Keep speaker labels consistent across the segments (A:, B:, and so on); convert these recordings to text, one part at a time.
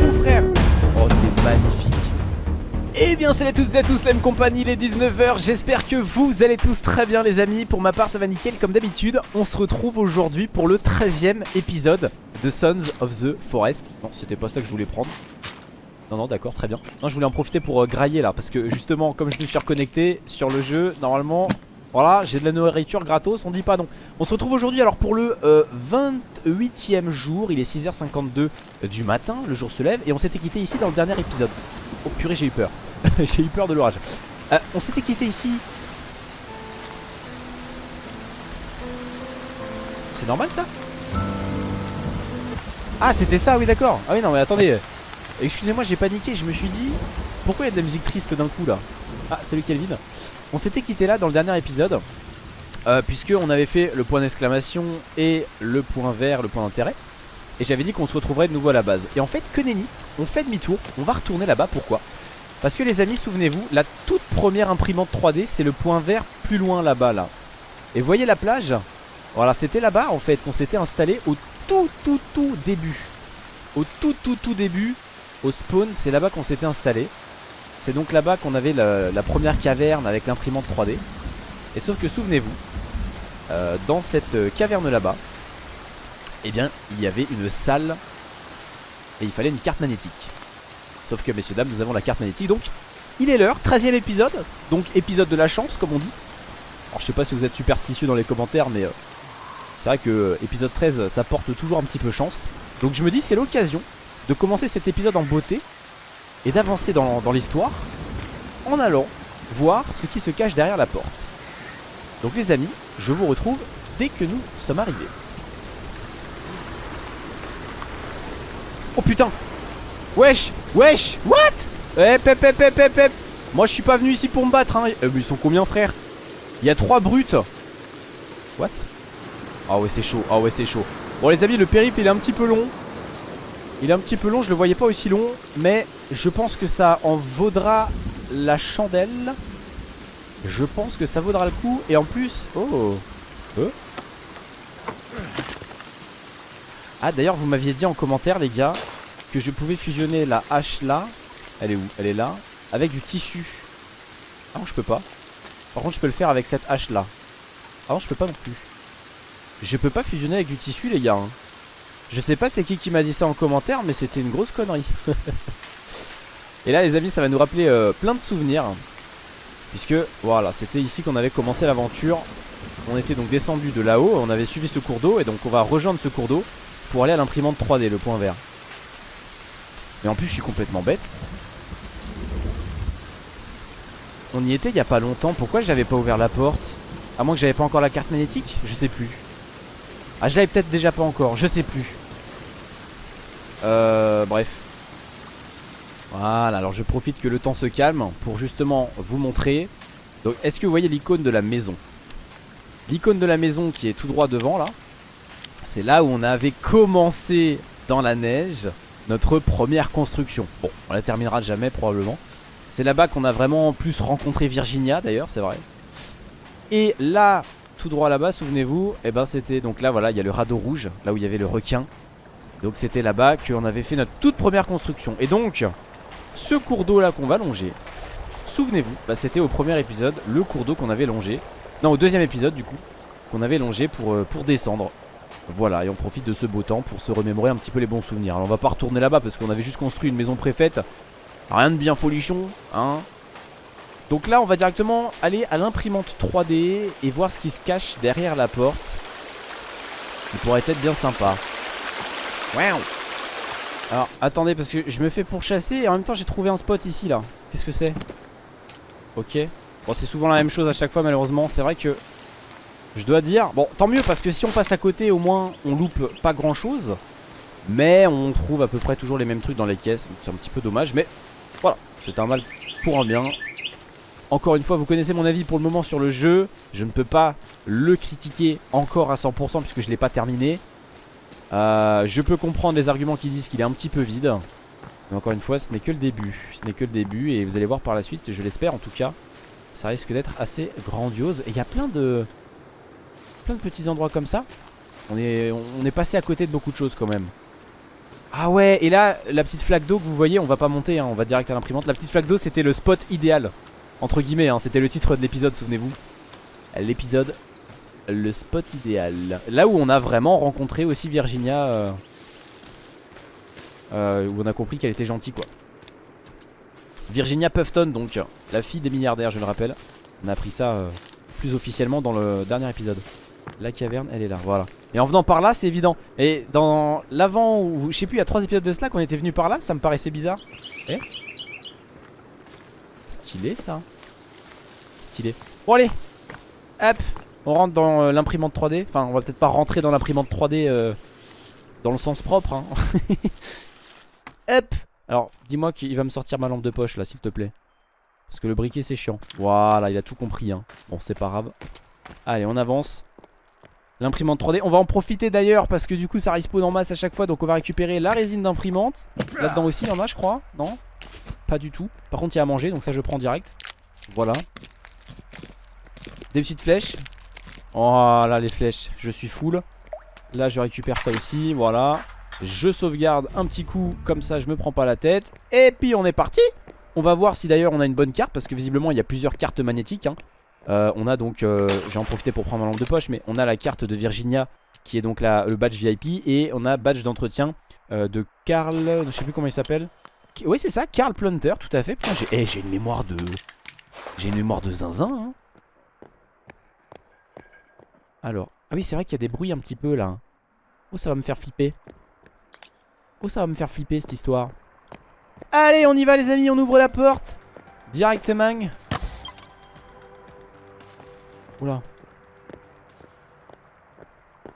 A: mon frère. Oh c'est magnifique. Eh bien salut à toutes et à tous la même compagnie il est 19h J'espère que vous allez tous très bien les amis. Pour ma part ça va nickel comme d'habitude. On se retrouve aujourd'hui pour le 13ème épisode de Sons of the Forest. Non c'était pas ça que je voulais prendre. Non non d'accord très bien. Non je voulais en profiter pour euh, grailler là Parce que justement comme je me suis reconnecté sur le jeu Normalement voilà, j'ai de la nourriture gratos, on dit pas non. On se retrouve aujourd'hui alors pour le 28ème euh, jour, il est 6h52 du matin, le jour se lève et on s'était quitté ici dans le dernier épisode. Oh purée, j'ai eu peur. j'ai eu peur de l'orage. Euh, on s'était quitté ici. C'est normal ça? Ah, c'était ça, oui d'accord. Ah oui, non mais attendez. Excusez-moi, j'ai paniqué, je me suis dit pourquoi il y a de la musique triste d'un coup là? Ah, salut Kelvin. On s'était quitté là dans le dernier épisode euh, Puisque on avait fait le point d'exclamation et le point vert, le point d'intérêt. Et j'avais dit qu'on se retrouverait de nouveau à la base. Et en fait que nenni, on fait demi-tour, on va retourner là-bas, pourquoi? Parce que les amis, souvenez-vous, la toute première imprimante 3D c'est le point vert plus loin là-bas là. Et voyez la plage? Voilà, c'était là-bas en fait qu'on s'était installé au tout tout tout début. Au tout tout tout début, au spawn, c'est là-bas qu'on s'était installé c'est donc là-bas qu'on avait la, première caverne avec l'imprimante 3D. Et sauf que souvenez-vous, euh, dans cette caverne là-bas, eh bien, il y avait une salle et il fallait une carte magnétique. Sauf que, messieurs, dames, nous avons la carte magnétique. Donc, il est l'heure, 13ème épisode. Donc, épisode de la chance, comme on dit. Alors, je sais pas si vous êtes superstitieux dans les commentaires, mais euh, c'est vrai que euh, épisode 13, ça porte toujours un petit peu chance. Donc, je me dis, c'est l'occasion de commencer cet épisode en beauté et d'avancer dans, l'histoire en allant voir ce qui se cache derrière la porte. Donc les amis, je vous retrouve dès que nous sommes arrivés. Oh putain! Wesh! Wesh! What! Eh pep pep pep pep pep! Moi je suis pas venu ici pour me battre hein. Euh, ils sont combien frère? Il y a trois brutes. What? Ah ouais c'est chaud, ah ouais c'est chaud. Bon les amis le périple il est un petit peu long il est un petit peu long, je le voyais pas aussi long Mais je pense que ça en vaudra la chandelle. Je pense que ça vaudra le coup Et en plus... Oh euh. Ah d'ailleurs vous m'aviez dit en commentaire les gars Que je pouvais fusionner la hache là. Elle est où? Elle est là. Avec du tissu. Ah non je peux pas. Par contre je peux le faire avec cette hache là. Ah non je peux pas non plus. Je peux pas fusionner avec du tissu les gars hein. Je sais pas c'est qui qui m'a dit ça en commentaire mais c'était une grosse connerie. Et là les amis ça va nous rappeler euh, plein de souvenirs. Puisque voilà c'était ici qu'on avait commencé l'aventure. On était donc descendu de là-haut On avait suivi ce cours d'eau et donc on va rejoindre ce cours d'eau Pour aller à l'imprimante 3D le point vert. Mais en plus je suis complètement bête. On y était il y a pas longtemps. Pourquoi j'avais pas ouvert la porte? À moins que j'avais pas encore la carte magnétique? Je sais plus. Ah je l'avais peut-être déjà pas encore, je sais plus Euh bref. Voilà alors je profite que le temps se calme Pour justement vous montrer. Donc est-ce que vous voyez l'icône de la maison? L'icône de la maison qui est tout droit devant là C'est là où on avait commencé dans la neige Notre première construction. Bon on la terminera jamais probablement. C'est là-bas qu'on a vraiment plus rencontré Virginia d'ailleurs c'est vrai. Et là tout droit là-bas, souvenez-vous, et eh ben c'était donc là voilà, il y a le radeau rouge, là où il y avait le requin. Donc c'était là-bas qu'on avait fait notre toute première construction. Et donc, ce cours d'eau là qu'on va longer, souvenez-vous, bah, c'était au premier épisode, le cours d'eau qu'on avait longé. Non, au deuxième épisode du coup, qu'on avait longé pour, euh, pour descendre. Voilà, et on profite de ce beau temps pour se remémorer un petit peu les bons souvenirs. Alors on va pas retourner là-bas parce qu'on avait juste construit une maison préfète. Rien de bien folichon, hein donc là on va directement aller à l'imprimante 3D Et voir ce qui se cache derrière la porte Qui pourrait être bien sympa Wow. Alors attendez parce que je me fais pourchasser Et en même temps j'ai trouvé un spot ici là. Qu'est-ce que c'est? Ok. Bon c'est souvent la même chose à chaque fois malheureusement. C'est vrai que je dois dire Bon tant mieux parce que si on passe à côté au moins On loupe pas grand chose Mais on trouve à peu près toujours les mêmes trucs dans les caisses. C'est un petit peu dommage mais voilà. C'est un mal pour un bien. Encore une fois, vous connaissez mon avis pour le moment sur le jeu. Je ne peux pas le critiquer encore à 100% puisque je ne l'ai pas terminé. Euh, je peux comprendre les arguments qui disent qu'il est un petit peu vide. Mais encore une fois, ce n'est que le début. Ce n'est que le début et vous allez voir par la suite, je l'espère en tout cas. Ça risque d'être assez grandiose. Et il y a plein de, plein de petits endroits comme ça. On est, on est passé à côté de beaucoup de choses quand même. Ah ouais, et là, la petite flaque d'eau que vous voyez, on va pas monter, hein, on va direct à l'imprimante. La petite flaque d'eau, c'était le spot idéal. Entre guillemets, hein, c'était le titre de l'épisode, souvenez-vous. L'épisode, le spot idéal. Là où on a vraiment rencontré aussi Virginia. Euh, euh, où on a compris qu'elle était gentille, quoi. Virginia Puffton, donc, la fille des milliardaires, je le rappelle. On a appris ça euh, plus officiellement dans le dernier épisode. La caverne, elle est là, voilà. Et en venant par là, c'est évident. Et dans l'avant, je sais plus, il y a trois épisodes de cela qu'on était venu par là, ça me paraissait bizarre. Eh Stylé ça. Stylé. Bon allez, hop, on rentre dans euh, l'imprimante 3D. Enfin, on va peut-être pas rentrer dans l'imprimante 3D euh, dans le sens propre. Hein. hop. Alors, dis-moi qu'il va me sortir ma lampe de poche là, s'il te plaît. Parce que le briquet c'est chiant. Voilà, il a tout compris. Hein. Bon, c'est pas grave. Allez, on avance. L'imprimante 3D. On va en profiter d'ailleurs parce que du coup ça respawn en masse à chaque fois. Donc on va récupérer la résine d'imprimante. Là-dedans aussi, il y en a, je crois. Non? Pas du tout. Par contre, il y a à manger. Donc ça, je prends direct. Voilà. Des petites flèches. Voilà les flèches. Je suis full. Là, je récupère ça aussi. Voilà. Je sauvegarde un petit coup. Comme ça, je me prends pas la tête. Et puis, on est parti. On va voir si d'ailleurs on a une bonne carte. Parce que visiblement, il y a plusieurs cartes magnétiques. Hein. Euh, on a donc, euh, j'ai en profité pour prendre ma lampe de poche, mais on a la carte de Virginia qui est donc le badge VIP et on a badge d'entretien euh, de Carl, je sais plus comment il s'appelle. Oui c'est ça, Carl Plunter, tout à fait. Putain j'ai eh, une mémoire de... J'ai une mémoire de zinzin. Hein. Alors, ah oui c'est vrai qu'il y a des bruits un petit peu là. Oh ça va me faire flipper. Oh ça va me faire flipper cette histoire. Allez on y va les amis, on ouvre la porte. Directement. Oula.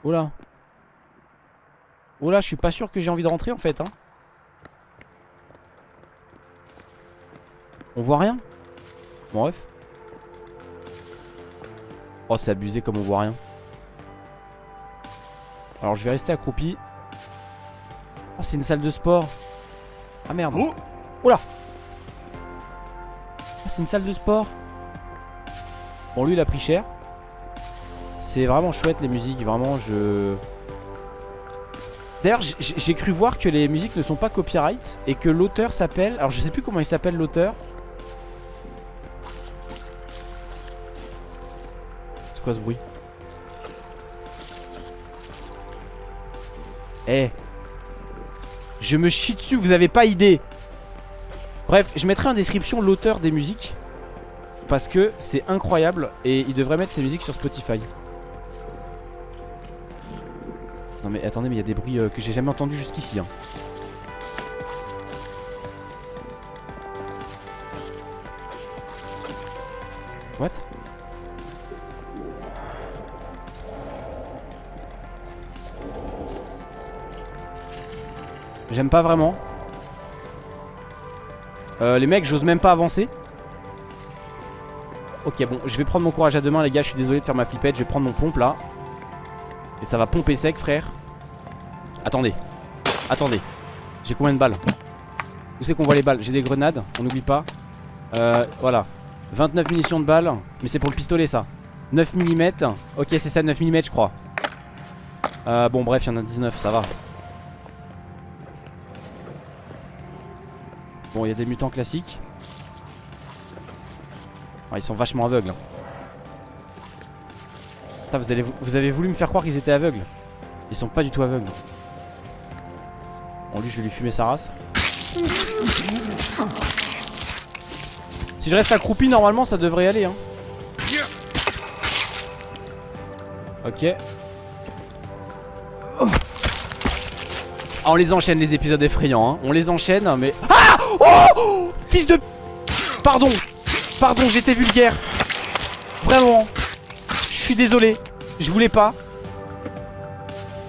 A: Oula. Oula, je suis pas sûr que j'ai envie de rentrer en fait. Hein. On voit rien? Bon, bref. Oh, c'est abusé comme on voit rien. Alors, je vais rester accroupi. Oh, c'est une salle de sport. Ah merde. Oh Oula. Oh, c'est une salle de sport. Bon, lui, il a pris cher. C'est vraiment chouette les musiques, vraiment je... D'ailleurs j'ai cru voir que les musiques ne sont pas copyright Et que l'auteur s'appelle... Alors je sais plus comment il s'appelle l'auteur C'est quoi ce bruit? Eh. Je me chie dessus, vous avez pas idée. Bref, je mettrai en description l'auteur des musiques Parce que c'est incroyable Et il devrait mettre ses musiques sur Spotify. Non mais attendez mais il y a des bruits euh, que j'ai jamais entendus jusqu'ici hein. J'aime pas vraiment. Euh, Les mecs j'ose même pas avancer. Ok bon je vais prendre mon courage à deux mains les gars Je suis désolé de faire ma flippette Je vais prendre mon pompe là. Et ça va pomper sec frère. Attendez. Attendez. J'ai combien de balles? Où c'est qu'on voit les balles? J'ai des grenades On n'oublie pas. Euh, Voilà. 29 munitions de balles Mais c'est pour le pistolet ça. 9 mm Ok c'est ça 9 mm je crois. Euh, Bon bref il y en a 19 ça va Bon il y a des mutants classiques Ils sont vachement aveugles hein vous, avez voulu me faire croire qu'ils étaient aveugles. Ils sont pas du tout aveugles. Bon, lui, je vais lui fumer sa race. Si je reste accroupi, normalement, ça devrait aller. Hein. Ok. Ah, on les enchaîne, les épisodes effrayants. Hein. On les enchaîne, mais... Ah Oh Fils de... Pardon Pardon, j'étais vulgaire. Vraiment. Je suis désolé. Je voulais pas.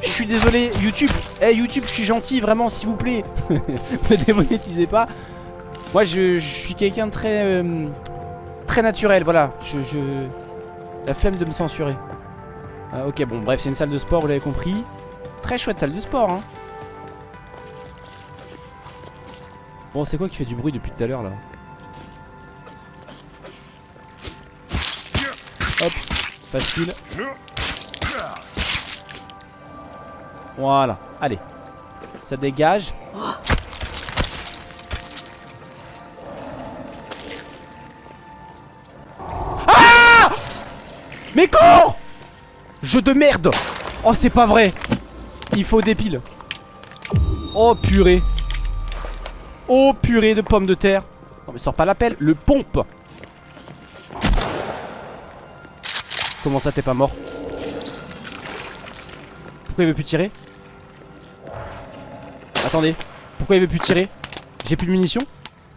A: Je suis désolé. YouTube. Eh YouTube, je suis gentil, vraiment, s'il vous plaît. Me démonétisez pas. Moi, je, suis quelqu'un de très... Euh, très naturel, voilà. Je, La flemme de me censurer. Ah, ok, bon, bref, c'est une salle de sport, vous l'avez compris. Très chouette salle de sport, hein. Bon, c'est quoi qui fait du bruit depuis tout à l'heure, là Hop Facile. Voilà, allez. Ça dégage. Ah Mais cours Jeu de merde Oh c'est pas vrai Il faut des piles Oh purée Oh purée de pommes de terre. Non mais sors pas la pelle, le pompe. Comment ça t'es pas mort Pourquoi il veut plus tirer Attendez Pourquoi il veut plus tirer J'ai plus de munitions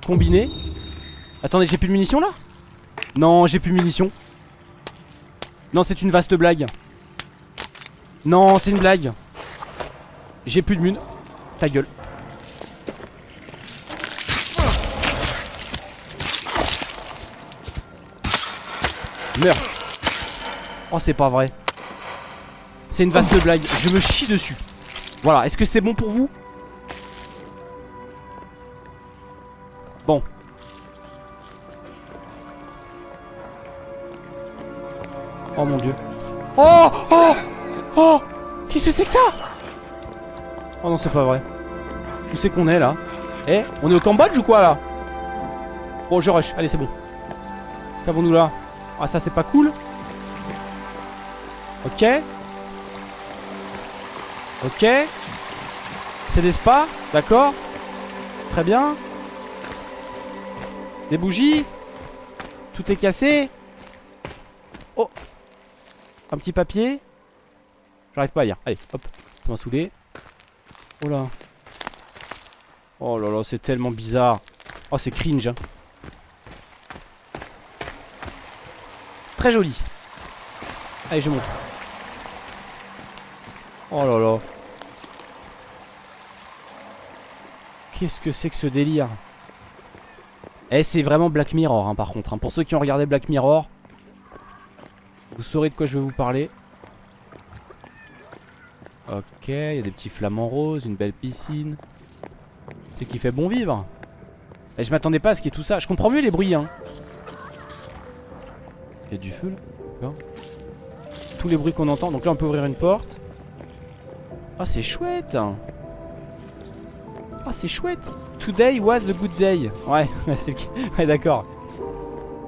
A: Combiné. Attendez j'ai plus de munitions là Non j'ai plus de munitions. Non c'est une vaste blague. Non c'est une blague. J'ai plus de mun Ta gueule Meurs Oh c'est pas vrai. C'est une vaste blague. Je me chie dessus. Voilà. Est-ce que c'est bon pour vous? Bon. Oh mon dieu. Oh Oh Oh. Qu'est-ce que c'est que ça? Oh non c'est pas vrai. Où c'est qu'on est là? Eh on est au Cambodge ou quoi là? Bon je rush. Allez c'est bon. Qu'avons-nous là? Ah ça c'est pas cool. Ok. Ok. C'est des spas D'accord. Très bien. Des bougies. Tout est cassé. Oh. Un petit papier. J'arrive pas à lire. Allez hop. Ça m'a saoulé. Oh là. Oh là là c'est tellement bizarre. Oh c'est cringe hein. Joli. Allez je monte. Oh là là. Qu'est-ce que c'est que ce délire? Eh c'est vraiment Black Mirror hein, par contre hein. Pour ceux qui ont regardé Black Mirror Vous saurez de quoi je vais vous parler. Ok, il y a des petits flamants roses, une belle piscine. C'est qui fait bon vivre. Et je m'attendais pas à ce qu'il y ait tout ça. Je comprends mieux les bruits hein Il y a du feu là Tous les bruits qu'on entend Donc là on peut ouvrir une porte. Oh c'est chouette Oh c'est chouette. Today was a good day. Ouais, ouais d'accord.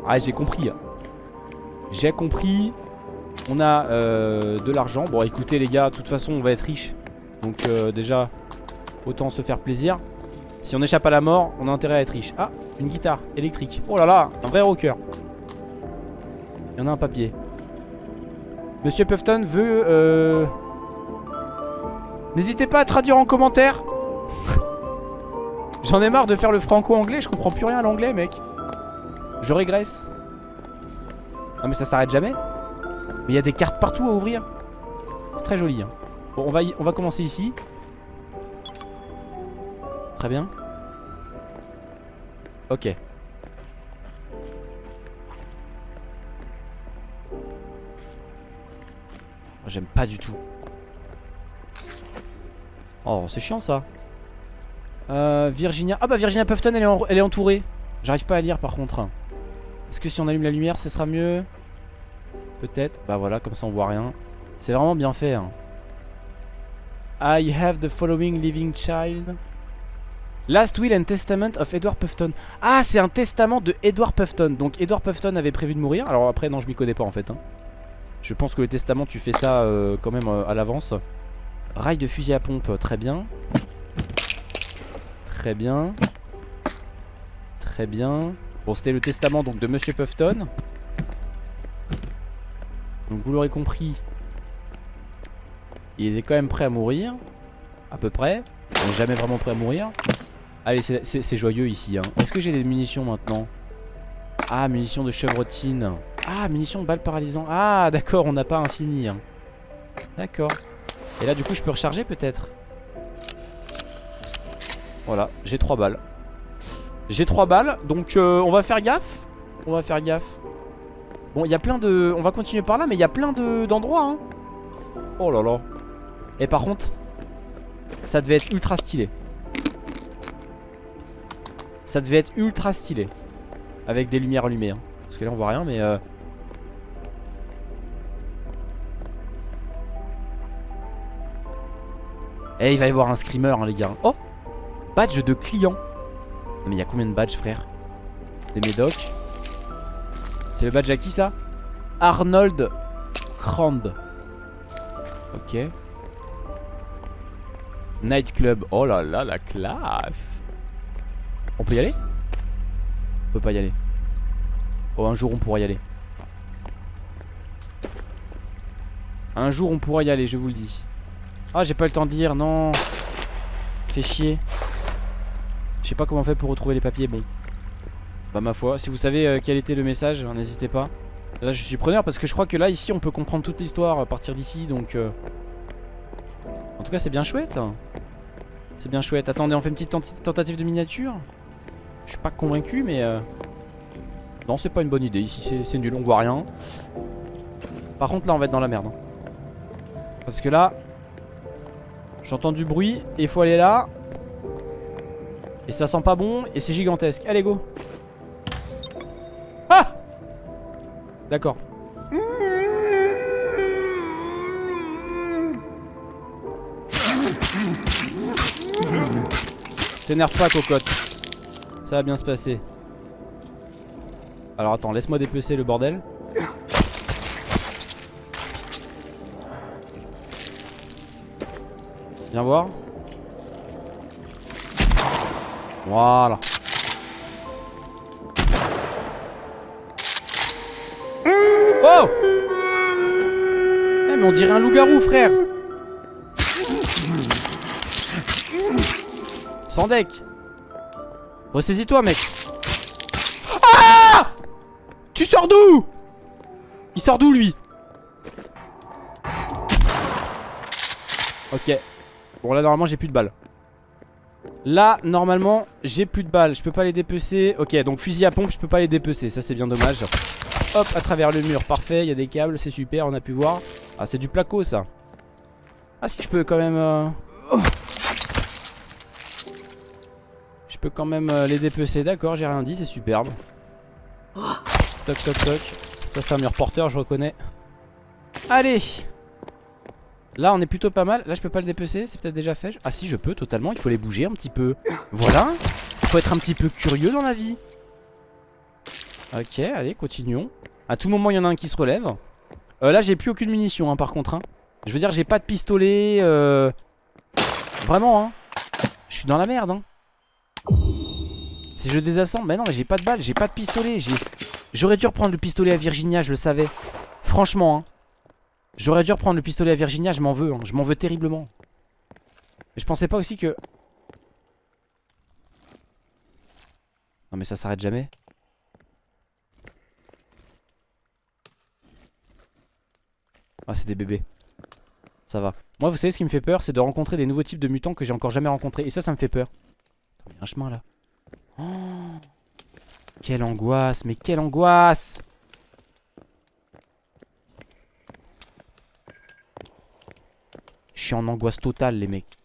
A: Ouais j'ai compris J'ai compris. On a euh, de l'argent. Bon écoutez les gars, de toute façon on va être riche. Donc euh, déjà Autant se faire plaisir. Si on échappe à la mort, on a intérêt à être riche. Ah, une guitare électrique. Oh là là, un vrai rocker Il y en a un papier. Monsieur Puffton veut euh, N'hésitez pas à traduire en commentaire. J'en ai marre de faire le franco-anglais, je comprends plus rien à l'anglais mec. Je régresse. Non mais ça s'arrête jamais. Mais il y a des cartes partout à ouvrir. C'est très joli hein. Bon on va, y, on va commencer ici. Très bien. Ok J'aime pas du tout. Oh c'est chiant ça. Euh, Virginia. Ah bah Virginia Puffton elle est, elle est entourée. J'arrive pas à lire par contre. Est-ce que si on allume la lumière ce sera mieux? Peut-être. Bah voilà comme ça on voit rien. C'est vraiment bien fait hein. I have the following living child. Last will and testament of Edward Puffton. Ah c'est un testament de Edward Puffton. Donc Edward Puffton avait prévu de mourir. Alors après non je m'y connais pas en fait hein. Je pense que le testament tu fais ça euh, quand même euh, à l'avance Rail de fusil à pompe, très bien. Très bien. Très bien. Bon, c'était le testament donc de Monsieur Puffton. Donc vous l'aurez compris, il est quand même prêt à mourir. À peu près. Il n'est jamais vraiment prêt à mourir. Allez, c'est joyeux ici. Hein. Est-ce que j'ai des munitions maintenant? Ah, munitions de chevrotine. Ah, munitions de balles paralysantes. Ah, d'accord, on n'a pas infini. Hein. D'accord. Et là du coup je peux recharger peut-être? Voilà j'ai 3 balles J'ai 3 balles donc euh, on va faire gaffe? On va faire gaffe Bon il y a plein de On va continuer par là mais il y a plein d'endroits hein. Oh là là Et par contre Ça devait être ultra stylé Ça devait être ultra stylé Avec des lumières allumées hein. Parce que là on voit rien mais euh, Eh il va y avoir un screamer hein, les gars. Oh! Badge de client. Mais il y a combien de badges frère? Des médocs C'est le badge à qui ça? Arnold Crand. Ok. Nightclub. Oh là là la classe. On peut y aller? On peut pas y aller Oh un jour on pourra y aller. Un jour on pourra y aller je vous le dis. Ah j'ai pas le temps de dire non. Fait chier. Je sais pas comment on fait pour retrouver les papiers bon. Bah ma foi si vous savez euh, quel était le message n'hésitez pas. Là je suis preneur parce que je crois que là ici on peut comprendre toute l'histoire à partir d'ici donc euh... En tout cas c'est bien chouette C'est bien chouette. Attendez on fait une petite tentative de miniature. Je suis pas convaincu mais euh... Non c'est pas une bonne idée. Ici c'est nul on voit rien. Par contre là on va être dans la merde hein. Parce que là J'entends du bruit et faut aller là. Et ça sent pas bon Et c'est gigantesque. Allez go. Ah! D'accord. T'énerve pas cocotte. Ça va bien se passer Alors attends laisse-moi dépecer le bordel Viens voir. Voilà. Oh Eh mais on dirait un loup-garou frère Sans deck Ressaisis-toi mec Tu sors d'où? Il sort d'où lui? Ok. Bon là normalement j'ai plus de balles. Là normalement j'ai plus de balles. Je peux pas les dépecer. Ok donc fusil à pompe je peux pas les dépecer. Ça c'est bien dommage. Hop à travers le mur. Parfait Il y a des câbles c'est super on a pu voir. Ah c'est du placo ça. Ah si je peux quand même euh, Je peux quand même euh, les dépecer. D'accord j'ai rien dit c'est superbe Toc toc toc. Ça c'est un mur porteur je reconnais. Allez. Là on est plutôt pas mal. Là je peux pas le dépecer c'est peut-être déjà fait. Ah si je peux totalement. Il faut les bouger un petit peu. Voilà. Il faut être un petit peu curieux dans la vie. Ok allez continuons. À tout moment il y en a un qui se relève. Euh, Là j'ai plus aucune munition hein, par contre hein. Je veux dire j'ai pas de pistolet euh... Vraiment hein. Je suis dans la merde hein. Si je désassemble Bah non mais j'ai pas de balles J'ai pas de pistolet J'aurais dû reprendre le pistolet à Virginia je le savais Franchement hein J'aurais dû reprendre le pistolet à Virginia, je m'en veux, hein. je m'en veux terriblement. Mais je pensais pas aussi que... Non mais ça s'arrête jamais. Ah c'est des bébés. Ça va. Moi vous savez ce qui me fait peur, c'est de rencontrer des nouveaux types de mutants que j'ai encore jamais rencontrés. Et ça, ça me fait peur. il y a un chemin là. Oh Quelle angoisse, mais quelle angoisse. Je suis en angoisse totale les mecs.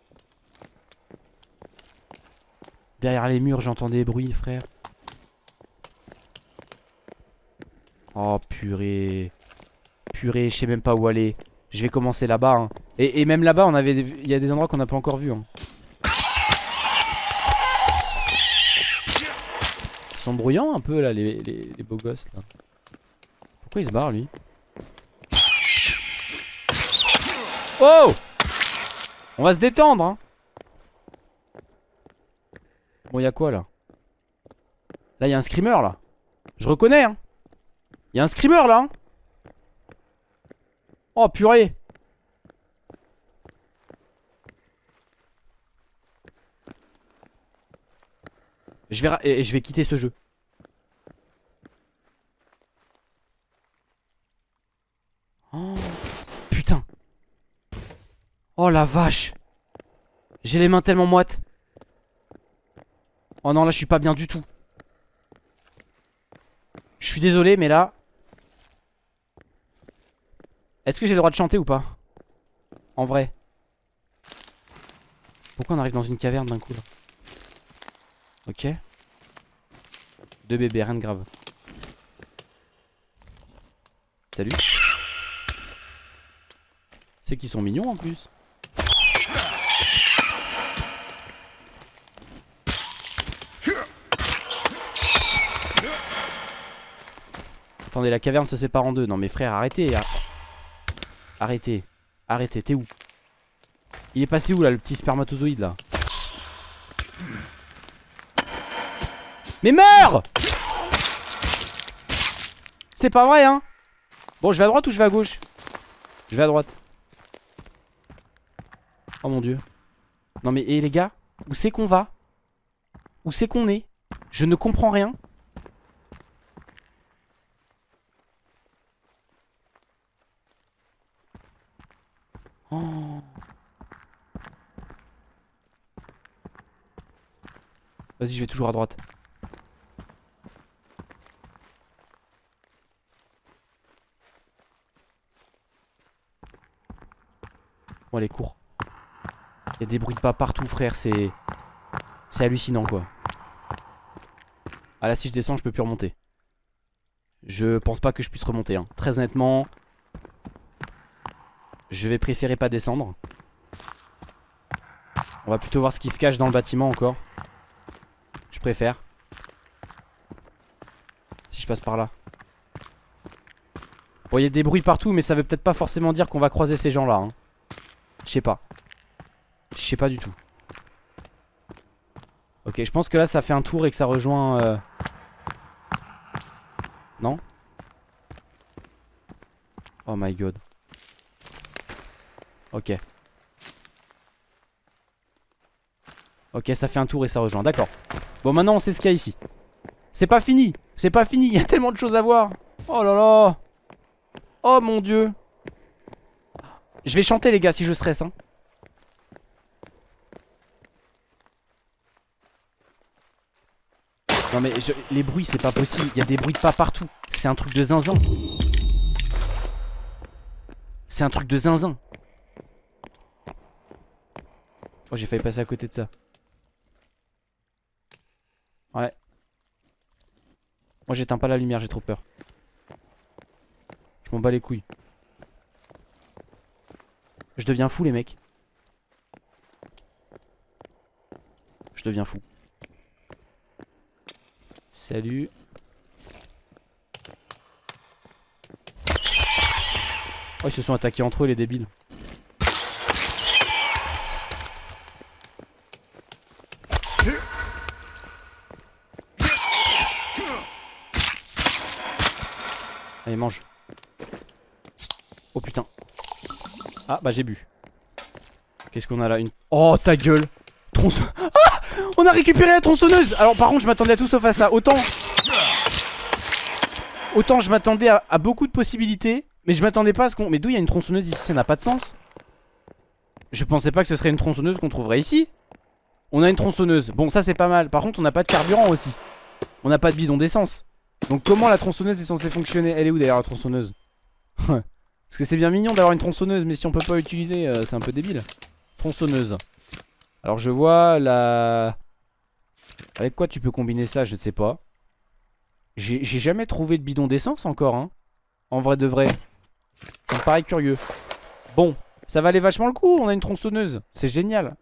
A: Derrière les murs j'entends des bruits frère. Oh purée. Purée je sais même pas où aller. Je vais commencer là-bas hein. et, même là-bas on il y a des endroits qu'on n'a pas encore vu hein. Sont bruyants un peu là les, les beaux gosses là. Pourquoi il se barre lui? Oh on va se détendre hein. Bon y'a quoi là? Là y'a un screamer là. Je reconnais hein. Y'a un screamer là hein. Oh purée Je vais, quitter ce jeu. Oh Oh la vache. J'ai les mains tellement moites. Oh non là je suis pas bien du tout. Je suis désolé mais là Est-ce que j'ai le droit de chanter ou pas? En vrai. Pourquoi on arrive dans une caverne d'un coup là? Ok. Deux bébés, rien de grave. Salut. C'est qu'ils sont mignons en plus. Attendez, la caverne se sépare en deux. Non mais frère, arrêtez. Hein. Arrêtez. Arrêtez, t'es où? Il est passé où là, le petit spermatozoïde là? Mais meurs C'est pas vrai hein Bon, je vais à droite ou je vais à gauche? Je vais à droite. Oh mon dieu. Non mais, et les gars Où c'est qu'on va? Où c'est qu'on est? Je ne comprends rien. Oh. Vas-y, je vais toujours à droite. Bon, allez, cours. Il y a des bruits de pas partout, frère. C'est. C'est hallucinant, quoi. Ah là, si je descends, je peux plus remonter. Je pense pas que je puisse remonter. Hein. Très honnêtement, je vais préférer pas descendre. On va plutôt voir ce qui se cache dans le bâtiment encore. Je préfère. Si je passe par là. Bon, il y a des bruits partout, mais ça veut peut-être pas forcément dire qu'on va croiser ces gens-là. Hein. Je sais pas. Je sais pas du tout. Ok, je pense que là, ça fait un tour et que ça rejoint... Euh... Non Oh my god. Ok. Ok, ça fait un tour et ça rejoint. D'accord. Bon, maintenant, on sait ce qu'il y a ici. C'est pas fini. C'est pas fini. Il y a tellement de choses à voir. Oh là là. Oh mon dieu. Je vais chanter, les gars, si je stresse. Hein. Non mais les bruits c'est pas possible. Il y a des bruits de pas partout. C'est un truc de zinzin. C'est un truc de zinzin. Oh j'ai failli passer à côté de ça. Ouais. Moi j'éteins pas la lumière j'ai trop peur. Je m'en bats les couilles Je deviens fou les mecs Je deviens fou Salut. Oh, ils se sont attaqués entre eux, les débiles. Allez, mange. Oh putain. Ah, bah j'ai bu. Qu'est-ce qu'on a là? Une... Oh, ta gueule. Ah! On a récupéré la tronçonneuse! Alors par contre je m'attendais à tout sauf à ça. Autant Autant je m'attendais à, beaucoup de possibilités Mais je m'attendais pas à ce qu'on... Mais d'où il y a une tronçonneuse ici? Ça n'a pas de sens. Je pensais pas que ce serait une tronçonneuse qu'on trouverait ici. On a une tronçonneuse. Bon ça c'est pas mal. Par contre on n'a pas de carburant aussi. On n'a pas de bidon d'essence. Donc comment la tronçonneuse est censée fonctionner? Elle est où d'ailleurs la tronçonneuse? Parce que c'est bien mignon d'avoir une tronçonneuse Mais si on peut pas l'utiliser euh, c'est un peu débile Tronçonneuse alors je vois la... Avec quoi tu peux combiner ça Je ne sais pas. J'ai jamais trouvé de bidon d'essence encore. Hein. En vrai de vrai. Ça me paraît curieux. Bon, ça valait vachement le coup. On a une tronçonneuse. C'est génial.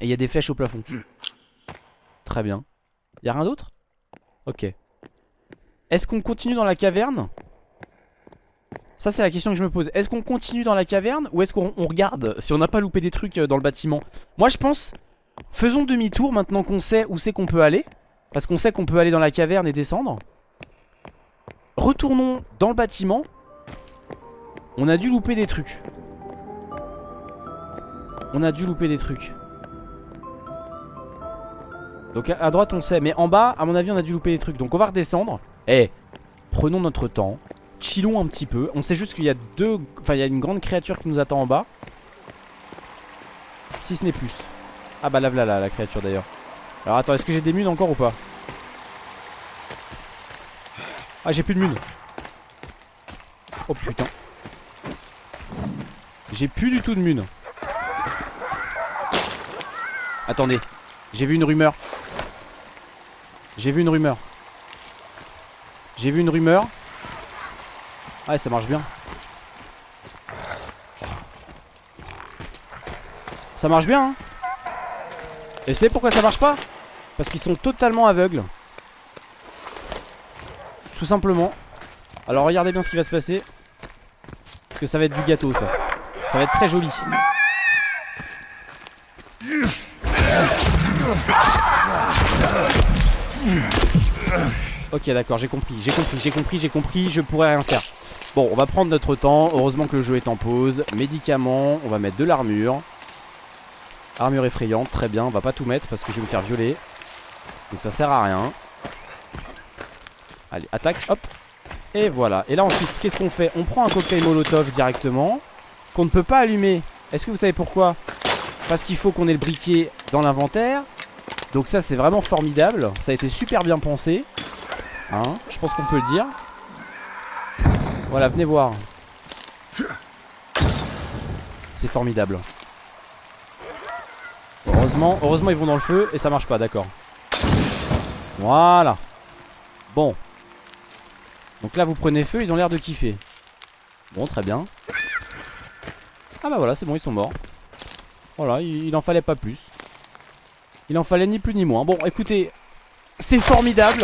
A: Et il y a des flèches au plafond. Très bien. Il a rien d'autre? Ok. Est-ce qu'on continue dans la caverne? Ça c'est la question que je me pose. Est-ce qu'on continue dans la caverne ou est-ce qu'on regarde si on n'a pas loupé des trucs euh, dans le bâtiment? Moi je pense Faisons demi-tour maintenant qu'on sait où c'est qu'on peut aller Parce qu'on sait qu'on peut aller dans la caverne et descendre. Retournons dans le bâtiment. On a dû louper des trucs. On a dû louper des trucs. Donc à droite on sait Mais en bas à mon avis on a dû louper des trucs. Donc on va redescendre. Eh Prenons notre temps chillons un petit peu. On sait juste qu'il y a deux... Enfin, il y a une grande créature qui nous attend en bas. Si ce n'est plus. Ah bah là, là, là, la créature d'ailleurs. Alors attends, est-ce que j'ai des munes encore ou pas? Ah, j'ai plus de munes. Oh putain. J'ai plus du tout de munes. Attendez. J'ai vu une rumeur. J'ai vu une rumeur. J'ai vu une rumeur. Ouais ça marche bien Ça marche bien hein Et c'est pourquoi ça marche pas? Parce qu'ils sont totalement aveugles Tout simplement. Alors regardez bien ce qui va se passer. Parce que ça va être du gâteau ça. Ça va être très joli. Ok d'accord j'ai compris, j'ai compris, j'ai compris, j'ai compris, je pourrais rien faire Bon on va prendre notre temps, heureusement que le jeu est en pause. Médicaments, on va mettre de l'armure. Armure effrayante, très bien, on va pas tout mettre parce que je vais me faire violer. Donc ça sert à rien. Allez attaque, hop. Et voilà, et là ensuite qu'est-ce qu'on fait? On prend un cocktail molotov directement Qu'on ne peut pas allumer. Est-ce que vous savez pourquoi? Parce qu'il faut qu'on ait le briquet dans l'inventaire. Donc ça c'est vraiment formidable. Ça a été super bien pensé. Hein, Je pense qu'on peut le dire Voilà venez voir. C'est formidable. Heureusement, heureusement ils vont dans le feu Et ça marche pas d'accord. Voilà. Bon. Donc là vous prenez feu ils ont l'air de kiffer. Bon très bien. Ah bah voilà c'est bon ils sont morts. Voilà il, en fallait pas plus. Il en fallait ni plus ni moins. Bon écoutez C'est formidable.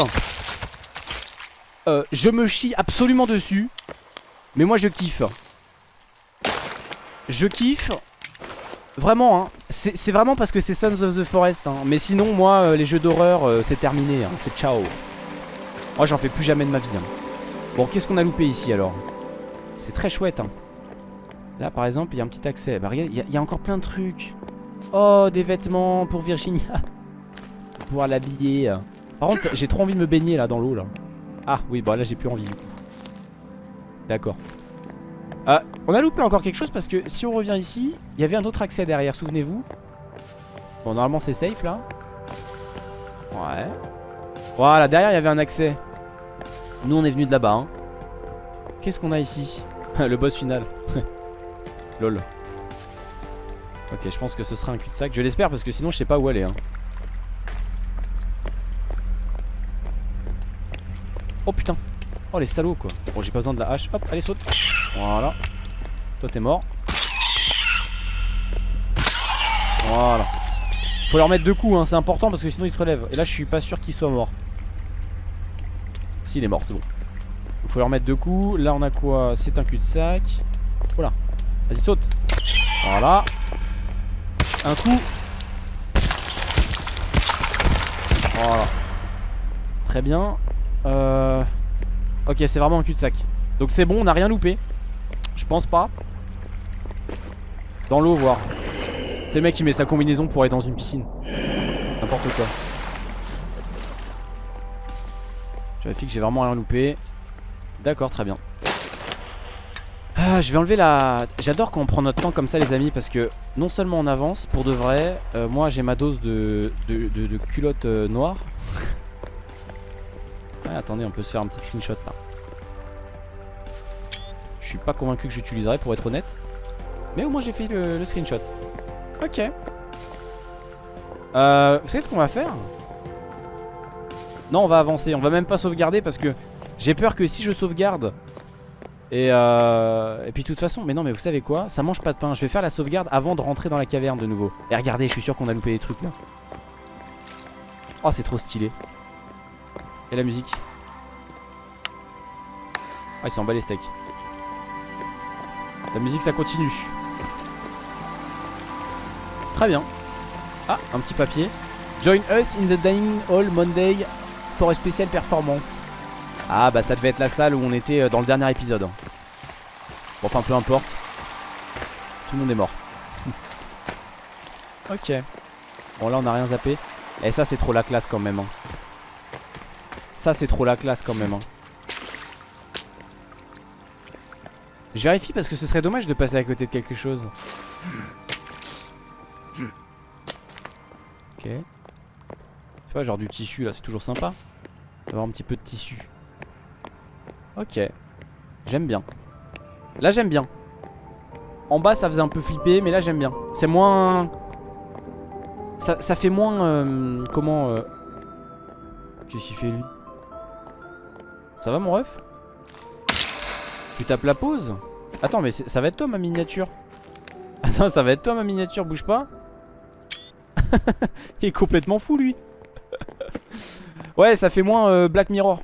A: Euh, Je me chie absolument dessus Mais moi je kiffe Je kiffe Vraiment hein C'est vraiment parce que c'est Sons of the Forest hein. Mais sinon moi euh, les jeux d'horreur euh, C'est terminé hein. C'est ciao Moi j'en fais plus jamais de ma vie hein. Bon qu'est-ce qu'on a loupé ici alors? C'est très chouette hein. Là par exemple il y a un petit accès Bah il y, a encore plein de trucs Oh, des vêtements pour Virginia. pour pouvoir l'habiller. Par contre, j'ai trop envie de me baigner là dans l'eau là. Ah oui, bon là j'ai plus envie. D'accord. Ah, on a loupé encore quelque chose parce que si on revient ici, il y avait un autre accès derrière, souvenez-vous. Bon, normalement c'est safe là. Ouais. Voilà, derrière il y avait un accès. Nous on est venu de là-bas. Hein. Qu'est-ce qu'on a ici? Le boss final. Lol. Ok, je pense que ce sera un cul-de-sac. Je l'espère parce que sinon je sais pas où aller. Hein. Oh putain. Oh les salauds quoi. Bon, j'ai pas besoin de la hache. Hop, allez, saute. Voilà. Toi, t'es mort. Voilà. Faut leur mettre deux coups, hein. c'est important parce que sinon ils se relèvent. Et là, je suis pas sûr qu'il soit mort. S'il est mort, c'est bon. Il faut leur mettre deux coups. Là, on a quoi? C'est un cul-de-sac. Voilà. Vas-y, saute. Voilà. Un coup. Voilà. Très bien. Euh... Ok, c'est vraiment un cul-de-sac. Donc c'est bon, on n'a rien loupé. Je pense pas. Dans l'eau, voir. C'est le mec qui met sa combinaison pour aller dans une piscine. N'importe quoi. Je vérifie que j'ai vraiment rien loupé. D'accord, très bien. Ah, je vais enlever la... J'adore quand on prend notre temps comme ça les amis Parce que non seulement on avance pour de vrai euh, Moi j'ai ma dose de, de, culotte euh, noire Attendez on peut se faire un petit screenshot là. Je suis pas convaincu que j'utiliserai pour être honnête. Mais au moins j'ai fait le, screenshot. Ok. Euh, Vous savez ce qu'on va faire? Non on va avancer. On va même pas sauvegarder parce que J'ai peur que si je sauvegarde et, euh, et puis de toute façon, mais non mais vous savez quoi? Ça mange pas de pain, je vais faire la sauvegarde avant de rentrer dans la caverne de nouveau. Et regardez, je suis sûr qu'on a loupé des trucs là. Oh c'est trop stylé Et la musique. Ah ils sont en bas les steaks La musique ça continue. Très bien. Ah un petit papier. Join us in the dining hall Monday for a special performance. Ah bah ça devait être la salle où on était euh, dans le dernier épisode. Bon enfin peu importe. Tout le monde est mort. Ok. Bon là on a rien zappé. Et eh, ça c'est trop la classe quand même hein. Ça c'est trop la classe quand même hein. Je vérifie parce que ce serait dommage de passer à côté de quelque chose Ok Tu vois genre du tissu là c'est toujours sympa D'avoir un petit peu de tissu Ok. J'aime bien. Là j'aime bien. En bas ça faisait un peu flipper mais là j'aime bien. C'est moins... Ça, fait moins... Euh, comment... Euh... Qu'est-ce qu'il fait lui? Ça va mon ref? Tu tapes la pause? Attends mais ça va être toi ma miniature? Attends ça va être toi ma miniature Bouge pas? Il est complètement fou lui. Ouais ça fait moins euh, Black Mirror.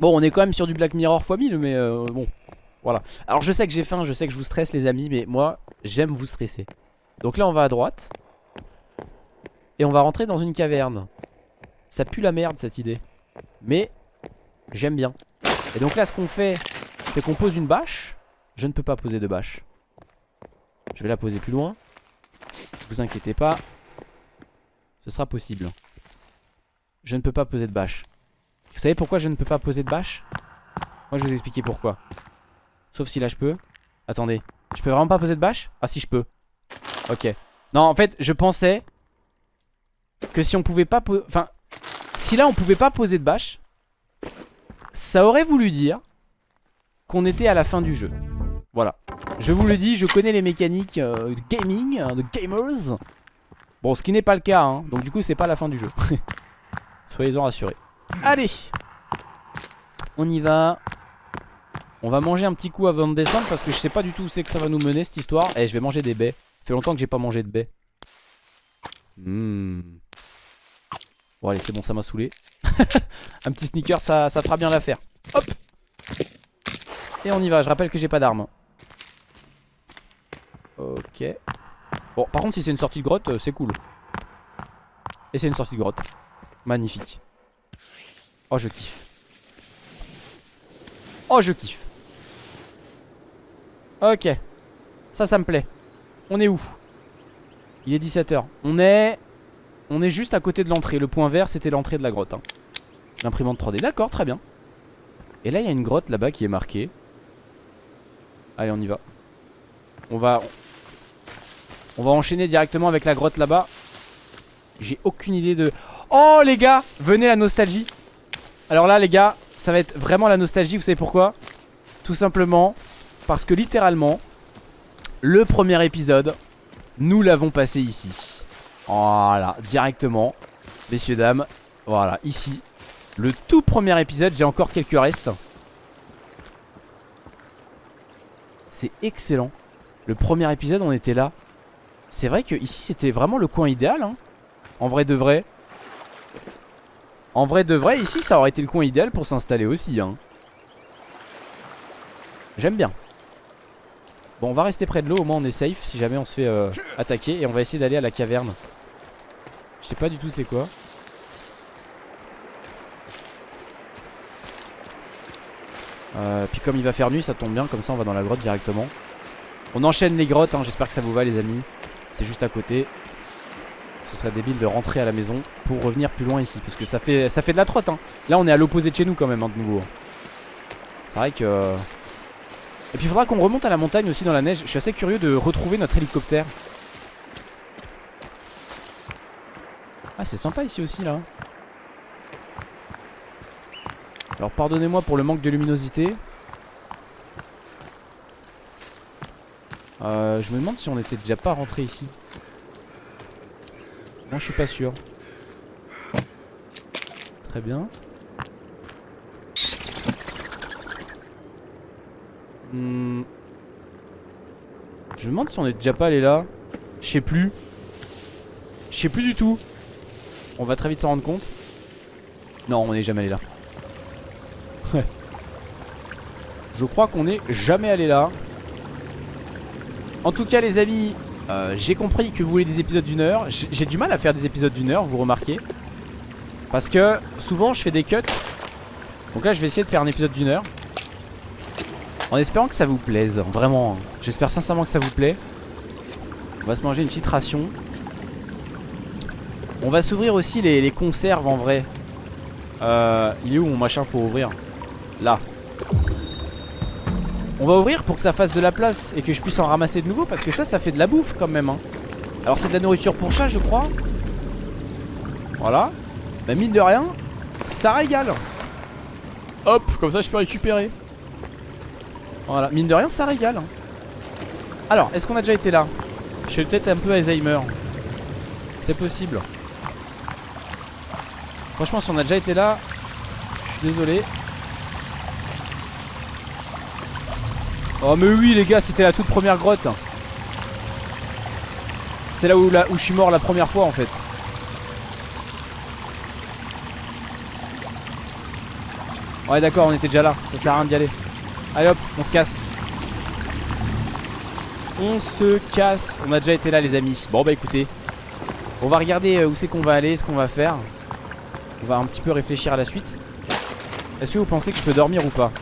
A: Bon on est quand même sur du Black Mirror x 1000 mais euh, bon voilà. Alors je sais que j'ai faim, je sais que je vous stresse les amis Mais moi j'aime vous stresser. Donc là on va à droite. Et on va rentrer dans une caverne. Ça pue la merde cette idée. Mais j'aime bien. Et donc là ce qu'on fait C'est qu'on pose une bâche. Je ne peux pas poser de bâche. Je vais la poser plus loin. Vous inquiétez pas. Ce sera possible. Je ne peux pas poser de bâche. Vous savez pourquoi je ne peux pas poser de bâche? Moi je vais vous expliquer pourquoi. Sauf si là je peux. Attendez. Je peux vraiment pas poser de bâche? Ah si je peux. Ok. Non en fait je pensais Que si on pouvait pas Enfin Si là on pouvait pas poser de bâche Ça aurait voulu dire Qu'on était à la fin du jeu. Voilà. Je vous le dis je connais les mécaniques euh, gaming hein, De gamers. Bon ce qui n'est pas le cas hein. Donc du coup c'est pas la fin du jeu. Soyez-en rassurés. Allez. On y va. On va manger un petit coup avant de descendre Parce que je sais pas du tout où c'est que ça va nous mener cette histoire. Et eh, je vais manger des baies. Ça fait longtemps que j'ai pas mangé de baies. Mmh. Bon allez c'est bon ça m'a saoulé. Un petit sneaker ça, ça fera bien l'affaire. Hop. Et on y va je rappelle que j'ai pas d'armes. Ok. Bon par contre si c'est une sortie de grotte euh, c'est cool. Et c'est une sortie de grotte. Magnifique. Oh je kiffe. Oh je kiffe. Ok. Ça ça me plaît. On est où? Il est 17h On est On est juste à côté de l'entrée. Le point vert c'était l'entrée de la grotte hein. L'imprimante 3D D'accord très bien. Et là il y a une grotte là-bas qui est marquée. Allez on y va. On va On va enchaîner directement avec la grotte là-bas. J'ai aucune idée de Oh les gars Venez la nostalgie. Alors là les gars ça va être vraiment la nostalgie Vous savez pourquoi? Tout simplement parce que littéralement Le premier épisode Nous l'avons passé ici Voilà directement Messieurs dames. Voilà ici Le tout premier épisode. J'ai encore quelques restes. C'est excellent. Le premier épisode on était là. C'est vrai que ici c'était vraiment le coin idéal hein. En vrai de vrai. En vrai de vrai ici ça aurait été le coin idéal pour s'installer aussi hein. J'aime bien. Bon on va rester près de l'eau. Au moins on est safe si jamais on se fait euh, attaquer. Et on va essayer d'aller à la caverne Je sais pas du tout c'est quoi euh, Puis comme il va faire nuit ça tombe bien Comme ça on va dans la grotte directement On enchaîne les grottes hein, j'espère que ça vous va les amis C'est juste à côté ce serait débile de rentrer à la maison pour revenir plus loin ici. Parce que ça fait, ça fait de la trotte. Hein. Là, on est à l'opposé de chez nous quand même, hein, de nouveau. C'est vrai que... Et puis il faudra qu'on remonte à la montagne aussi dans la neige. Je suis assez curieux de retrouver notre hélicoptère. Ah, c'est sympa ici aussi, là. Alors, pardonnez-moi pour le manque de luminosité. Euh, je me demande si on était déjà pas rentré ici. Moi je suis pas sûr. Très bien. Hmm. Je me demande si on est déjà pas allé là. Je sais plus. Je sais plus du tout. On va très vite s'en rendre compte. Non, on n'est jamais allé là. Je crois qu'on n'est jamais allé là. En tout cas les amis euh, j'ai compris que vous voulez des épisodes d'une heure J'ai du mal à faire des épisodes d'une heure vous remarquez Parce que souvent je fais des cuts Donc là je vais essayer de faire un épisode d'une heure En espérant que ça vous plaise Vraiment. J'espère sincèrement que ça vous plaît On va se manger une petite ration On va s'ouvrir aussi les, conserves en vrai euh, Il est où mon machin pour ouvrir? Là on va ouvrir pour que ça fasse de la place et que je puisse en ramasser de nouveau parce que ça, ça fait de la bouffe quand même. Hein. Alors c'est de la nourriture pour chat, je crois. Voilà. Bah mine de rien, ça régale. Hop, comme ça je peux récupérer. Voilà, mine de rien, ça régale. Hein. Alors, est-ce qu'on a déjà été là? Je suis peut-être un peu Alzheimer. C'est possible. Franchement, si on a déjà été là, je suis désolé. Oh mais oui les gars c'était la toute première grotte. C'est là où, je suis mort la première fois en fait. Ouais d'accord on était déjà là. Ça sert à rien d'y aller. Allez hop on se casse. On se casse. On a déjà été là les amis. Bon bah écoutez On va regarder euh, où c'est qu'on va aller Ce qu'on va faire On va un petit peu réfléchir à la suite. Est-ce que vous pensez que je peux dormir ou pas?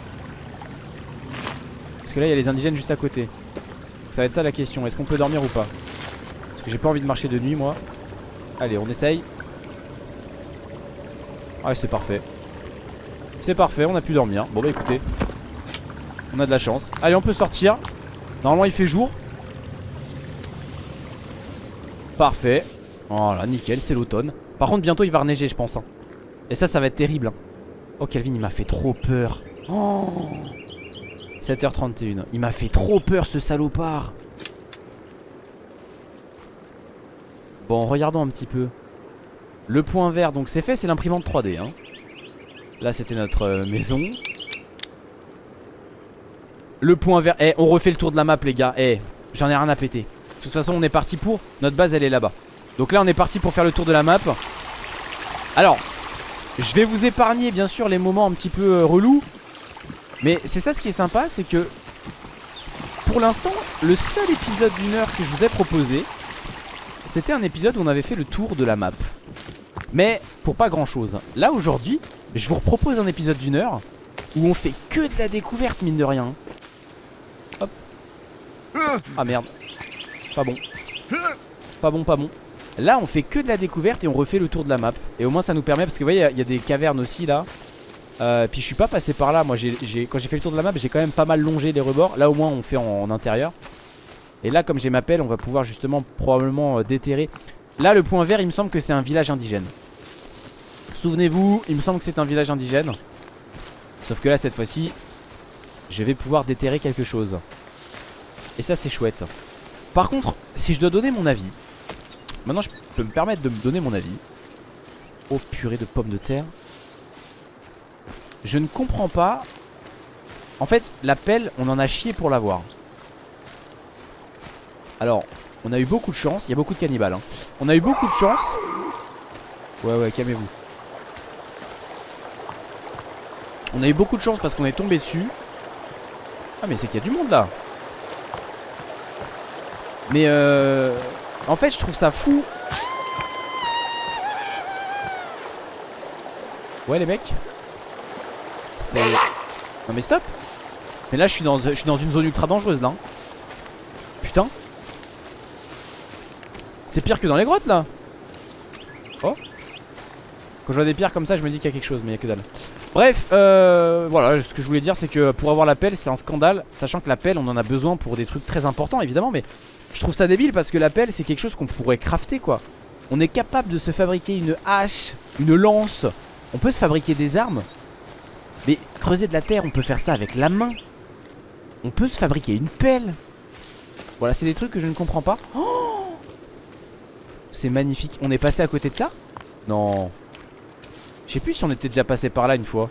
A: Parce que là il y a les indigènes juste à côté. Ça va être ça la question. Est-ce qu'on peut dormir ou pas? Parce que j'ai pas envie de marcher de nuit moi. Allez on essaye. Ah c'est parfait. C'est parfait on a pu dormir. Bon bah écoutez. On a de la chance. Allez on peut sortir. Normalement il fait jour. Parfait. Voilà nickel c'est l'automne. Par contre bientôt il va reneiger je pense hein. Et ça ça va être terrible hein. Oh Calvin il m'a fait trop peur. Oh. 7h31 Il m'a fait trop peur ce salopard. Bon regardons un petit peu. Le point vert donc c'est fait c'est l'imprimante 3D hein. Là c'était notre euh, maison. Le point vert Eh on refait le tour de la map les gars. Eh j'en ai rien à péter. De toute façon on est parti pour Notre base elle est là-bas. Donc là on est parti pour faire le tour de la map. Alors Je vais vous épargner bien sûr les moments un petit peu euh, relous. Mais c'est ça ce qui est sympa C'est que Pour l'instant le seul épisode d'une heure que je vous ai proposé c'était un épisode où on avait fait le tour de la map. Mais pour pas grand chose Là aujourd'hui je vous propose un épisode d'une heure Où on fait que de la découverte mine de rien. Hop. Ah merde. Pas bon. Pas bon pas bon Là on fait que de la découverte et on refait le tour de la map. Et au moins ça nous permet parce que vous voyez il y, a des cavernes aussi là. Euh, Puis je suis pas passé par là. Moi quand j'ai fait le tour de la map j'ai quand même pas mal longé les rebords. Là au moins on fait en intérieur. Et là comme j'ai ma pelle on va pouvoir justement probablement euh, déterrer. Là le point vert il me semble que c'est un village indigène. Souvenez-vous il me semble que c'est un village indigène. Sauf que là cette fois-ci Je vais pouvoir déterrer quelque chose. Et ça c'est chouette. Par contre si je dois donner mon avis Maintenant je peux me permettre de me donner mon avis Oh purée de pommes de terre Je ne comprends pas En fait la pelle on en a chié pour l'avoir alors, on a eu beaucoup de chance. Il y a beaucoup de cannibales. Hein. On a eu beaucoup de chance. Ouais, ouais, calmez-vous. On a eu beaucoup de chance parce qu'on est tombé dessus. Ah, mais c'est qu'il y a du monde là. Mais euh... En fait, je trouve ça fou. Ouais, les mecs. C'est... Non mais stop. Mais là je suis dans, une zone ultra dangereuse là. Putain. C'est pire que dans les grottes là. Oh. Quand je vois des pierres comme ça je me dis qu'il y a quelque chose mais il y a que dalle. Bref euh, voilà ce que je voulais dire c'est que pour avoir la pelle c'est un scandale Sachant que la pelle on en a besoin pour des trucs très importants évidemment Mais je trouve ça débile parce que la pelle c'est quelque chose qu'on pourrait crafter quoi On est capable de se fabriquer une hache, une lance On peut se fabriquer des armes Mais creuser de la terre on peut faire ça avec la main On peut se fabriquer une pelle Voilà c'est des trucs que je ne comprends pas Oh c'est magnifique. On est passé à côté de ça Non. Je sais plus si on était déjà passé par là une fois.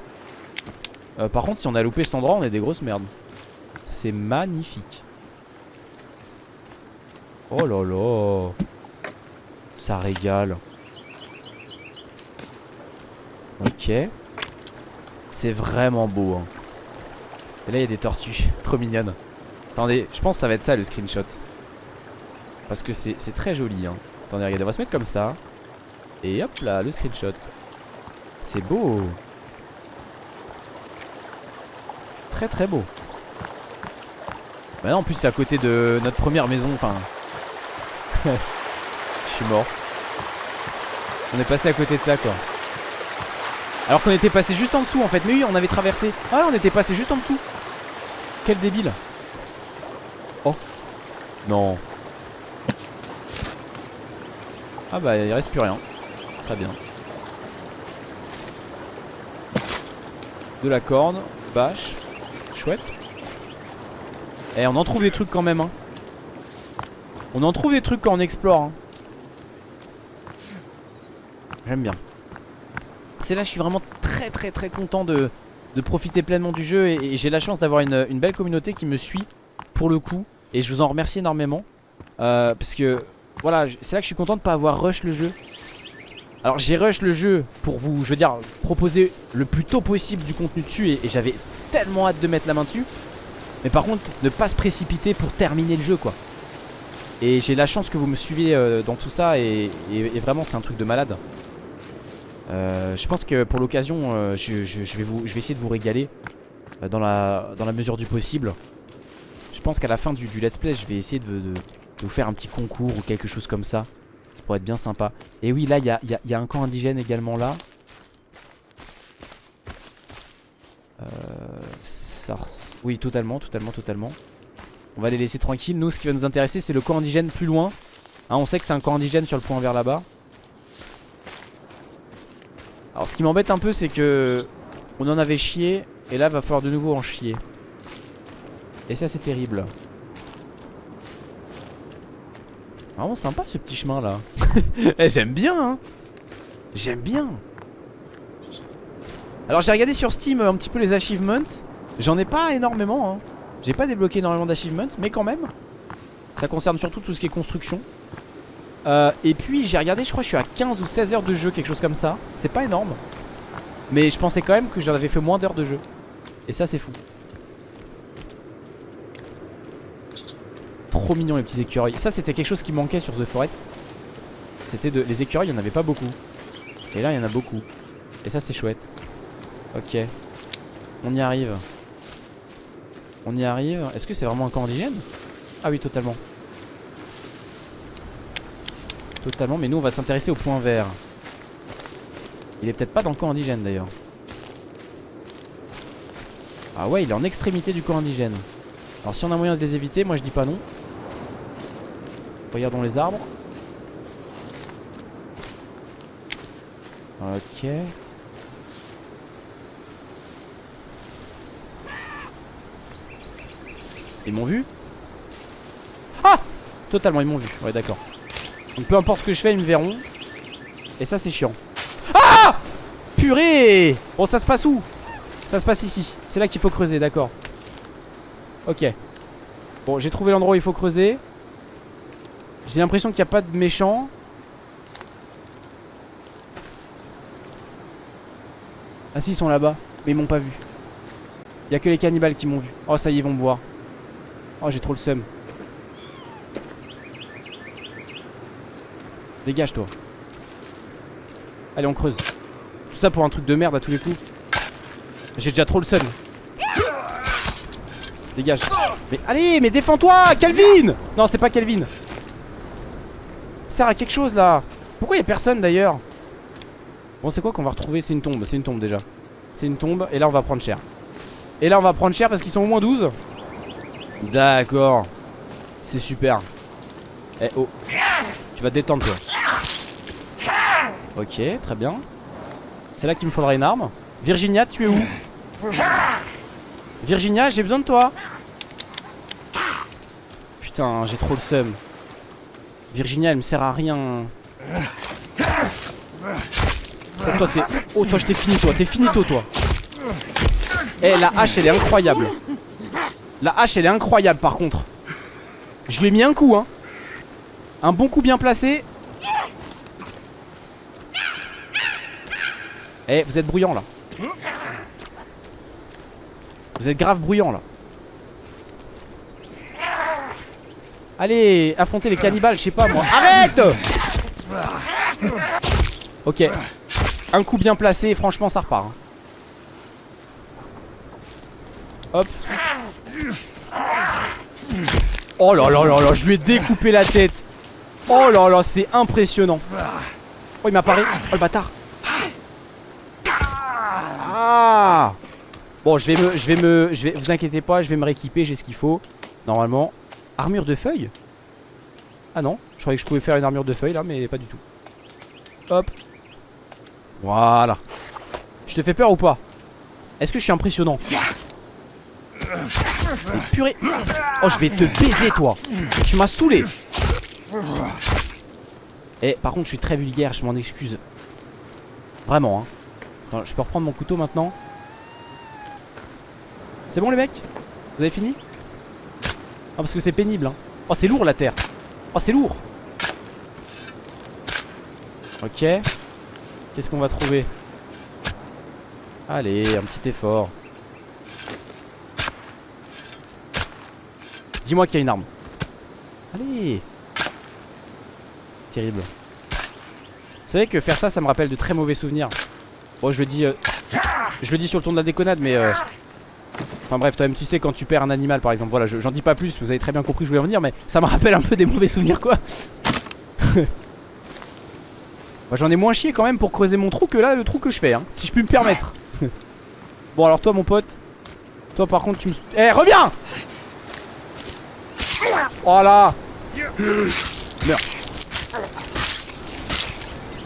A: Euh, par contre, si on a loupé cet endroit, on est des grosses merdes. C'est magnifique. Oh là là. Ça régale. Ok. C'est vraiment beau. Hein. Et là, il y a des tortues. Trop mignonnes. Attendez, je pense que ça va être ça le screenshot. Parce que c'est très joli. Hein. Attendez, regardez, on va se mettre comme ça. Et hop là, le screenshot. C'est beau. Très très beau. Bah non, en plus c'est à côté de notre première maison. Enfin. Je suis mort. On est passé à côté de ça quoi. Alors qu'on était passé juste en dessous en fait. Mais oui, on avait traversé. Ah, on était passé juste en dessous. Quel débile. Oh. Non. Ah bah il reste plus rien Très bien De la corne Bâche Chouette Eh on en trouve des trucs quand même hein. On en trouve des trucs quand on explore hein. J'aime bien C'est là je suis vraiment très très très content de, profiter pleinement du jeu Et, j'ai la chance d'avoir une, belle communauté qui me suit Pour le coup Et je vous en remercie énormément euh, Parce que voilà, c'est là que je suis content de pas avoir rush le jeu. Alors j'ai rush le jeu pour vous, je veux dire, proposer le plus tôt possible du contenu dessus Et, j'avais tellement hâte de mettre la main dessus Mais par contre, ne pas se précipiter pour terminer le jeu quoi Et j'ai la chance que vous me suivez euh, dans tout ça et, vraiment c'est un truc de malade euh, Je pense que pour l'occasion, euh, je, vais essayer de vous régaler dans la, mesure du possible Je pense qu'à la fin du, let's play, je vais essayer de vous faire un petit concours ou quelque chose comme ça ça pourrait être bien sympa. Et oui, là, il y a, un camp indigène également là. Oui, totalement, totalement, totalement. On va les laisser tranquilles. Nous, ce qui va nous intéresser, c'est le camp indigène plus loin. Hein, on sait que c'est un camp indigène sur le point vert là-bas. Alors, ce qui m'embête un peu, c'est que on en avait chié. Et là, va falloir de nouveau en chier. Et ça, c'est terrible. Vraiment sympa ce petit chemin là eh, J'aime bien hein J'aime bien Alors j'ai regardé sur Steam un petit peu les achievements J'en ai pas énormément hein. J'ai pas débloqué énormément d'achievements Mais quand même Ça concerne surtout tout ce qui est construction. Euh, Et puis j'ai regardé je crois que je suis à 15 ou 16 heures de jeu Quelque chose comme ça. C'est pas énorme Mais je pensais quand même que j'en avais fait moins d'heures de jeu. Et ça c'est fou. Trop mignon les petits écureuils. Ça c'était quelque chose qui manquait sur The Forest. C'était de... Les écureuils il n'y en avait pas beaucoup. Et là il y en a beaucoup. Et ça c'est chouette. Ok. On y arrive On y arrive Est-ce que c'est vraiment un camp indigène? Ah oui totalement Totalement mais nous on va s'intéresser au point vert Il est peut-être pas dans le camp indigène d'ailleurs Ah ouais il est en extrémité du camp indigène alors si on a moyen de les éviter, moi je dis pas non. Regardons les arbres. Ok. Ils m'ont vu Ah Totalement, ils m'ont vu. Ouais, d'accord. Donc peu importe ce que je fais, ils me verront. Et ça, c'est chiant. Ah Purée Bon, ça se passe où? Ça se passe ici. C'est là qu'il faut creuser, d'accord. Ok. Bon, j'ai trouvé l'endroit où il faut creuser. J'ai l'impression qu'il n'y a pas de méchants. Ah si, ils sont là-bas. Mais ils m'ont pas vu. Il y a que les cannibales qui m'ont vu. Oh, ça y est, ils vont me voir. Oh, j'ai trop le seum. Dégage, toi. Allez, on creuse. Tout ça pour un truc de merde à tous les coups. J'ai déjà trop le seum. Dégage. Mais allez, mais défends-toi, Calvin Non, c'est pas Calvin sert à quelque chose là Pourquoi il a personne d'ailleurs? Bon c'est quoi qu'on va retrouver? C'est une tombe, c'est une tombe déjà C'est une tombe et là on va prendre cher Et là on va prendre cher parce qu'ils sont au moins 12 D'accord. C'est super. Eh oh. Tu vas te détendre toi. Ok très bien. C'est là qu'il me faudra une arme. Virginia tu es où? Virginia j'ai besoin de toi. Putain j'ai trop le seum. Virginia elle me sert à rien. Oh toi Oh toi je t'ai fini toi. T'es finito toi. Eh la hache elle est incroyable La hache elle est incroyable par contre Je lui ai mis un coup hein Un bon coup bien placé Eh vous êtes bruyant là Vous êtes grave bruyant là Allez, affronter les cannibales, je sais pas moi. Arrête Ok. Un coup bien placé, franchement ça repart. Hein. Hop. Oh là là là là, je lui ai découpé la tête. Oh là là, c'est impressionnant. Oh, il m'apparaît. Oh le bâtard. Ah Bon, je vais me je vais me je vais vous inquiétez pas, je vais me rééquiper, j'ai ce qu'il faut normalement. Armure de feuilles Ah non, je croyais que je pouvais faire une armure de feuilles là, mais pas du tout. Hop. Voilà. Je te fais peur ou pas? Est-ce que je suis impressionnant? Purée. Oh je vais te baiser toi. Tu m'as saoulé. Eh par contre je suis très vulgaire Je m'en excuse. Vraiment hein. Je peux reprendre mon couteau maintenant? C'est bon les mecs? Vous avez fini? Ah parce que c'est pénible hein. Oh c'est lourd la terre. Oh c'est lourd. Ok. Qu'est-ce qu'on va trouver? Allez, un petit effort. Dis-moi qu'il y a une arme. Allez Terrible. Vous savez que faire ça, ça me rappelle de très mauvais souvenirs. Bon, je le dis, euh, je le dis sur le ton de la déconnade, mais... Euh, enfin bref, toi-même tu sais quand tu perds un animal par exemple. Voilà, j'en dis pas plus, vous avez très bien compris que je voulais en venir, mais ça me rappelle un peu des mauvais souvenirs quoi. Moi j'en ai moins chié quand même pour creuser mon trou que là, le trou que je fais, hein, si je puis me permettre. bon alors toi mon pote, toi par contre tu me... Eh reviens Voilà Meurs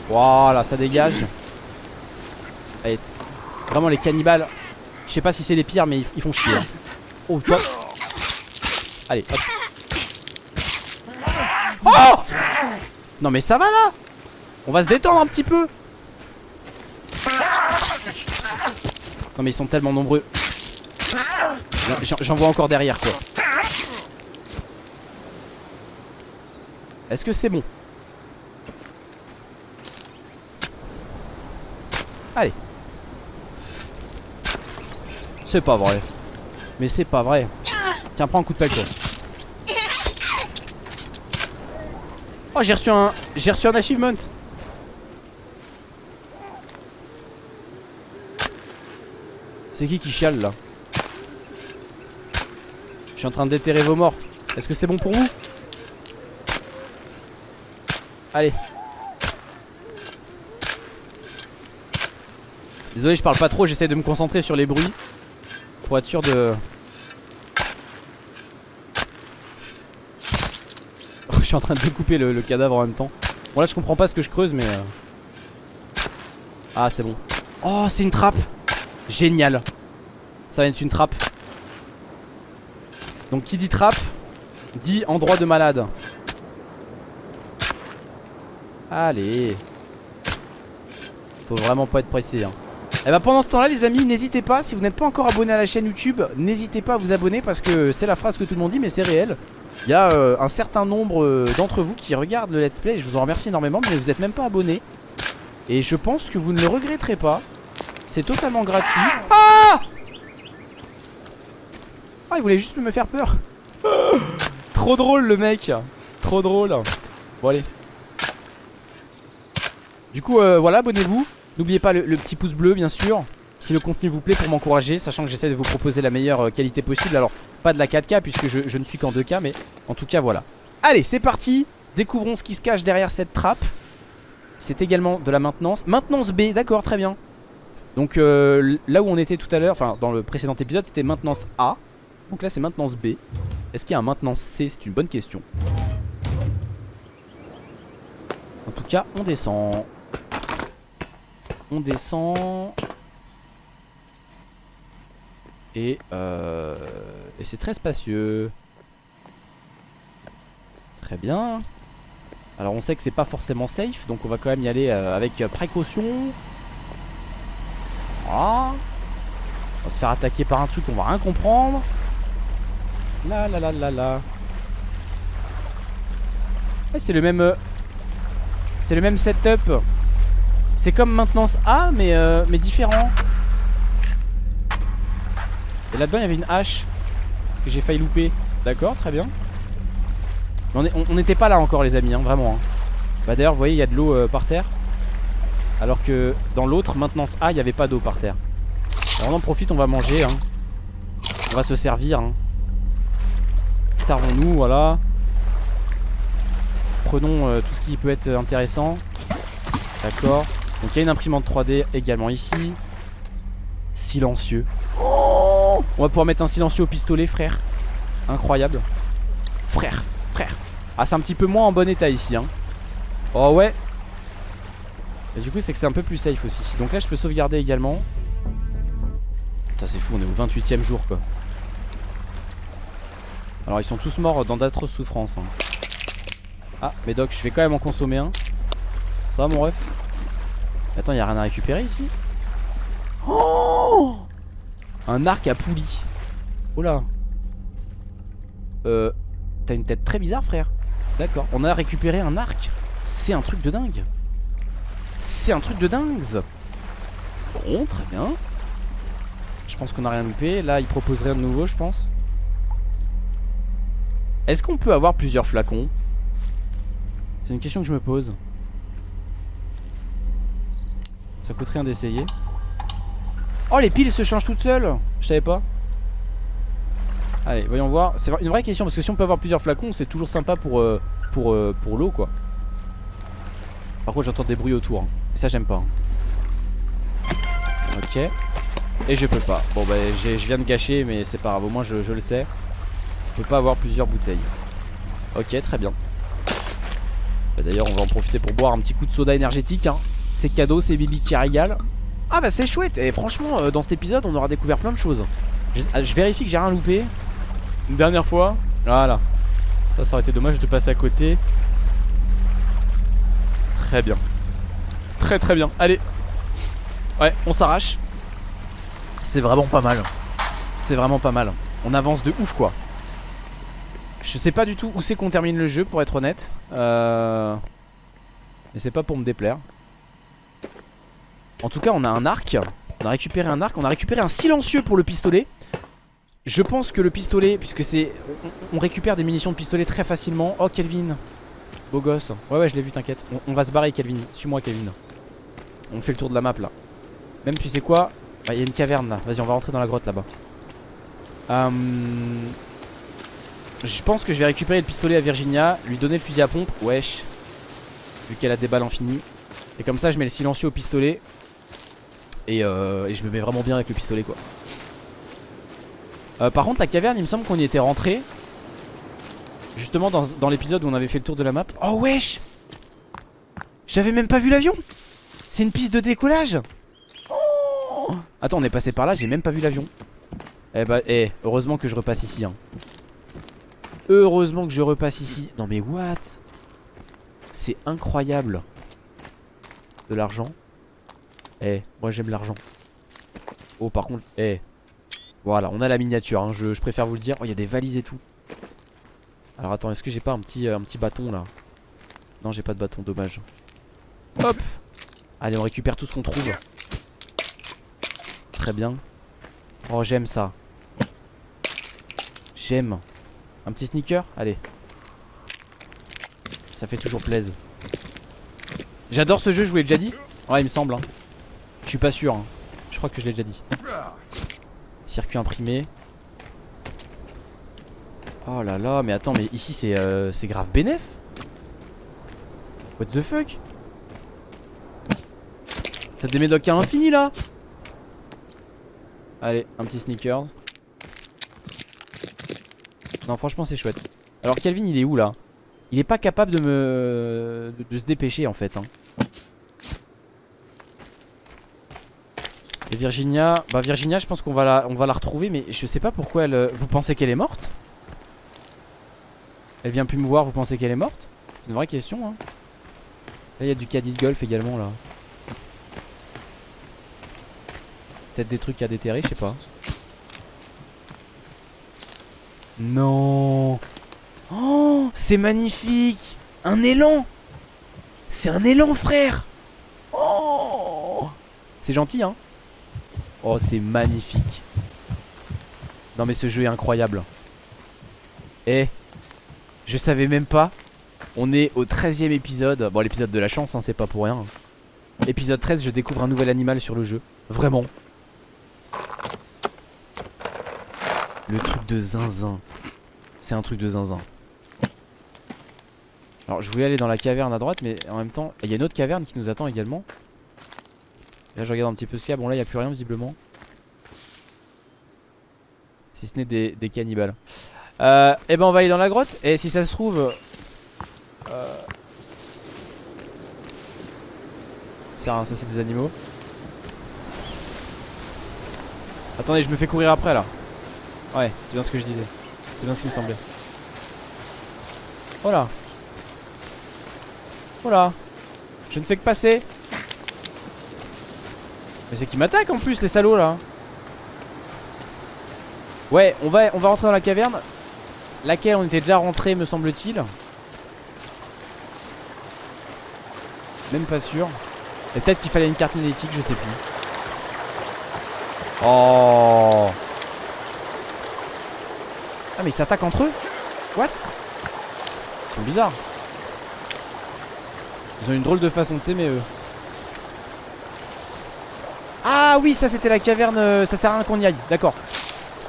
A: Voilà, ça dégage. Allez, vraiment les cannibales. Je sais pas si c'est les pires, mais ils, font chier. Hein. Oh, toi. Allez, hop. Oh Non, mais ça va là On va se détendre un petit peu. Non, mais ils sont tellement nombreux. J'en vois encore derrière, quoi. Est-ce que c'est bon Allez. C'est pas vrai. Mais c'est pas vrai. Tiens prends un coup de pelle toi. Oh j'ai reçu un J'ai reçu un achievement. C'est qui qui chiale là? Je suis en train de déterrer vos morts. Est-ce que c'est bon pour vous? Allez. Désolé je parle pas trop J'essaie de me concentrer sur les bruits Pour être sûr de Je suis en train de découper le, cadavre en même temps. Bon là je comprends pas ce que je creuse mais euh. Ah c'est bon. Oh c'est une trappe. Génial. Ça va être une trappe. Donc qui dit trappe Dit endroit de malade Allez. Faut vraiment pas être pressé hein. Et eh bah ben, pendant ce temps là les amis n'hésitez pas Si vous n'êtes pas encore abonné à la chaîne YouTube N'hésitez pas à vous abonner parce que c'est la phrase que tout le monde dit Mais c'est réel. Il y a euh, un certain nombre euh, d'entre vous qui regardent le let's play Je vous en remercie énormément mais vous n'êtes même pas abonné. Et je pense que vous ne le regretterez pas. C'est totalement gratuit. Ah! Ah il voulait juste me faire peur. Trop drôle le mec. Trop drôle. Bon allez Du coup euh, voilà abonnez-vous. N'oubliez pas le, petit pouce bleu bien sûr. Si le contenu vous plaît pour m'encourager Sachant que j'essaie de vous proposer la meilleure euh, qualité possible. Alors pas de la 4K puisque je, ne suis qu'en 2K Mais en tout cas voilà. Allez c'est parti. Découvrons ce qui se cache derrière cette trappe. C'est également de la maintenance. Maintenance B d'accord très bien. Donc euh, là où on était tout à l'heure Enfin dans le précédent épisode c'était maintenance A. Donc là c'est maintenance B. Est-ce qu'il y a un maintenance C? C'est une bonne question. En tout cas on descend on descend. Et, euh, et c'est très spacieux. Très bien. Alors on sait que c'est pas forcément safe, donc on va quand même y aller euh, avec précaution. Voilà. On va se faire attaquer par un truc qu'on va rien comprendre. La la la la la. c'est le même... Euh, c'est le même setup c'est comme maintenance A mais, euh, mais différent. Et là-dedans il y avait une hache Que j'ai failli louper. D'accord très bien. On n'était pas là encore les amis hein, vraiment hein. Bah d'ailleurs vous voyez il y a de l'eau euh, par terre. Alors que dans l'autre maintenance A il n'y avait pas d'eau par terre. Alors on en profite on va manger hein. On va se servir. Servons-nous voilà. Prenons euh, tout ce qui peut être intéressant. D'accord donc il y a une imprimante 3D également ici. Silencieux. On va pouvoir mettre un silencieux au pistolet, frère. Incroyable. Frère, frère. Ah, c'est un petit peu moins en bon état ici. Hein. Oh ouais. Et du coup, c'est que c'est un peu plus safe aussi. Donc là, je peux sauvegarder également. Putain, c'est fou, on est au 28ème jour quoi. Alors, ils sont tous morts dans d'atroces souffrances. Hein. Ah, mais Doc, je vais quand même en consommer un. Ça va, mon ref? Attends, y'a rien à récupérer ici Oh Un arc à poulie. Oh là. Euh. T'as une tête très bizarre, frère. D'accord. On a récupéré un arc. C'est un truc de dingue. c'est un truc de dingue Bon, très bien. Je pense qu'on a rien loupé. Là, il propose rien de nouveau, je pense. Est-ce qu'on peut avoir plusieurs flacons? C'est une question que je me pose. Ça coûte rien d'essayer. Oh, les piles se changent toutes seules Je savais pas. Allez, voyons voir. C'est une vraie question parce que si on peut avoir plusieurs flacons, c'est toujours sympa pour, euh, pour, euh, pour l'eau, quoi. Par contre, j'entends des bruits autour. Hein. Et ça, j'aime pas. Hein. Ok. Et je peux pas. Bon, bah, je viens de gâcher, mais c'est pas grave. Au moins, je, le sais. On peut pas avoir plusieurs bouteilles. Ok, très bien. Bah, d'ailleurs, on va en profiter pour boire un petit coup de soda énergétique. Hein. C'est cadeau, c'est Bibi qui régale. Ah bah c'est chouette. Et franchement euh, dans cet épisode on aura découvert plein de choses. Je, ah, je vérifie que j'ai rien loupé. Une dernière fois. Voilà. Ça ça aurait été dommage de passer à côté. Très bien. Très très bien. Allez. Ouais on s'arrache. C'est vraiment pas mal. C'est vraiment pas mal. On avance de ouf quoi. Je sais pas du tout où c'est qu'on termine le jeu pour être honnête. Euh... Mais c'est pas pour me déplaire en tout cas on a un arc. On a récupéré un arc. On a récupéré un silencieux pour le pistolet. Je pense que le pistolet Puisque c'est on, récupère des munitions de pistolet très facilement. Oh Kelvin. Beau gosse. Ouais ouais je l'ai vu t'inquiète. On, va se barrer Kelvin. Suis-moi Kelvin. On fait le tour de la map là. Même tu sais quoi? Bah, Il y a une caverne là. Vas-y on va rentrer dans la grotte là-bas. Hum, Je pense que je vais récupérer le pistolet à Virginia Lui donner le fusil à pompe. Wesh. Vu qu'elle a des balles infinies. Et comme ça je mets le silencieux au pistolet euh, et, je me mets vraiment bien avec le pistolet quoi. Euh, Par contre la caverne il me semble qu'on y était rentré Justement dans, l'épisode où on avait fait le tour de la map. Oh wesh! J'avais même pas vu l'avion! C'est une piste de décollage! Attends on est passé par là j'ai même pas vu l'avion. Eh bah eh, heureusement que je repasse ici hein. Heureusement que je repasse ici. Non mais what? C'est incroyable. De l'argent eh, moi j'aime l'argent. Oh, par contre, eh. Voilà, on a la miniature, hein, je, préfère vous le dire. Oh, il y a des valises et tout. Alors attends, est-ce que j'ai pas un petit, euh, un petit bâton là? Non, j'ai pas de bâton, dommage. Hop Allez, on récupère tout ce qu'on trouve. Très bien. Oh, j'aime ça. J'aime. Un petit sneaker? Allez. Ça fait toujours plaisir. J'adore ce jeu, je vous l'ai déjà dit? Ouais, il me semble. Hein. Je suis pas sûr. Hein. Je crois que je l'ai déjà dit. Circuit imprimé. Oh là là, mais attends, mais ici c'est euh, grave bénef. What the fuck? T'as des médocs à l'infini là? Allez, un petit sneakers. Non, franchement, c'est chouette. Alors, Calvin, il est où là? Il est pas capable de me. de, se dépêcher en fait. Hein. Virginia, bah Virginia je pense qu'on va, la, va la retrouver mais je sais pas pourquoi elle... Euh, vous pensez qu'elle est morte? Elle vient plus me voir, vous pensez qu'elle est morte? C'est une vraie question hein. Là il y a du caddie de golf également là. Peut-être des trucs à déterrer, je sais pas. Non. Oh c'est magnifique. Un élan. C'est un élan frère. Oh. C'est gentil hein Oh c'est magnifique. Non mais ce jeu est incroyable. Eh Je savais même pas. On est au 13 e épisode. Bon l'épisode de la chance hein, c'est pas pour rien Épisode 13 je découvre un nouvel animal sur le jeu. Vraiment. Le truc de zinzin. C'est un truc de zinzin. Alors je voulais aller dans la caverne à droite Mais en même temps il y a une autre caverne qui nous attend également Là je regarde un petit peu ce qu'il y a. Bon là il n'y a plus rien visiblement. Si ce n'est des, cannibales. Euh, Et eh ben on va aller dans la grotte. Et si ça se trouve euh... Ça, ça c'est des animaux. Attendez je me fais courir après là. Ouais c'est bien ce que je disais. C'est bien ce qui me semblait. Oh là. Oh là. Je ne fais que passer mais c'est qui m'attaque en plus les salauds là. Ouais on va, on va rentrer dans la caverne. Laquelle on était déjà rentré me semble-t-il. Même pas sûr. Et peut-être qu'il fallait une carte magnétique, je sais plus. Oh. Ah mais ils s'attaquent entre eux. What? Ils sont bizarres. Ils ont une drôle de façon de s'aimer eux. Ah oui, ça c'était la caverne, euh, ça sert à rien qu'on y aille, d'accord.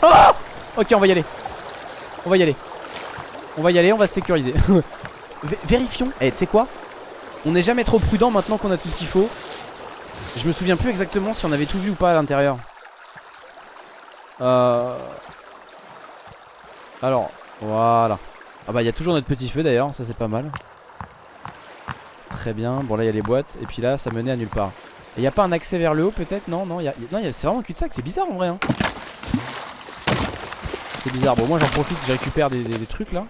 A: Oh ok, on va y aller. On va y aller. On va y aller, on va se sécuriser. vérifions. Eh, tu sais quoi? On n'est jamais trop prudent maintenant qu'on a tout ce qu'il faut. Je me souviens plus exactement si on avait tout vu ou pas à l'intérieur. Euh... Alors, voilà. Ah bah il y a toujours notre petit feu d'ailleurs, ça c'est pas mal. Très bien, bon là il y a les boîtes Et puis là ça menait à nulle part Et il a pas un accès vers le haut peut-être? Non, non, y non c'est vraiment cul-de-sac, c'est bizarre en vrai hein. C'est bizarre, bon moi j'en profite, je récupère des, trucs là.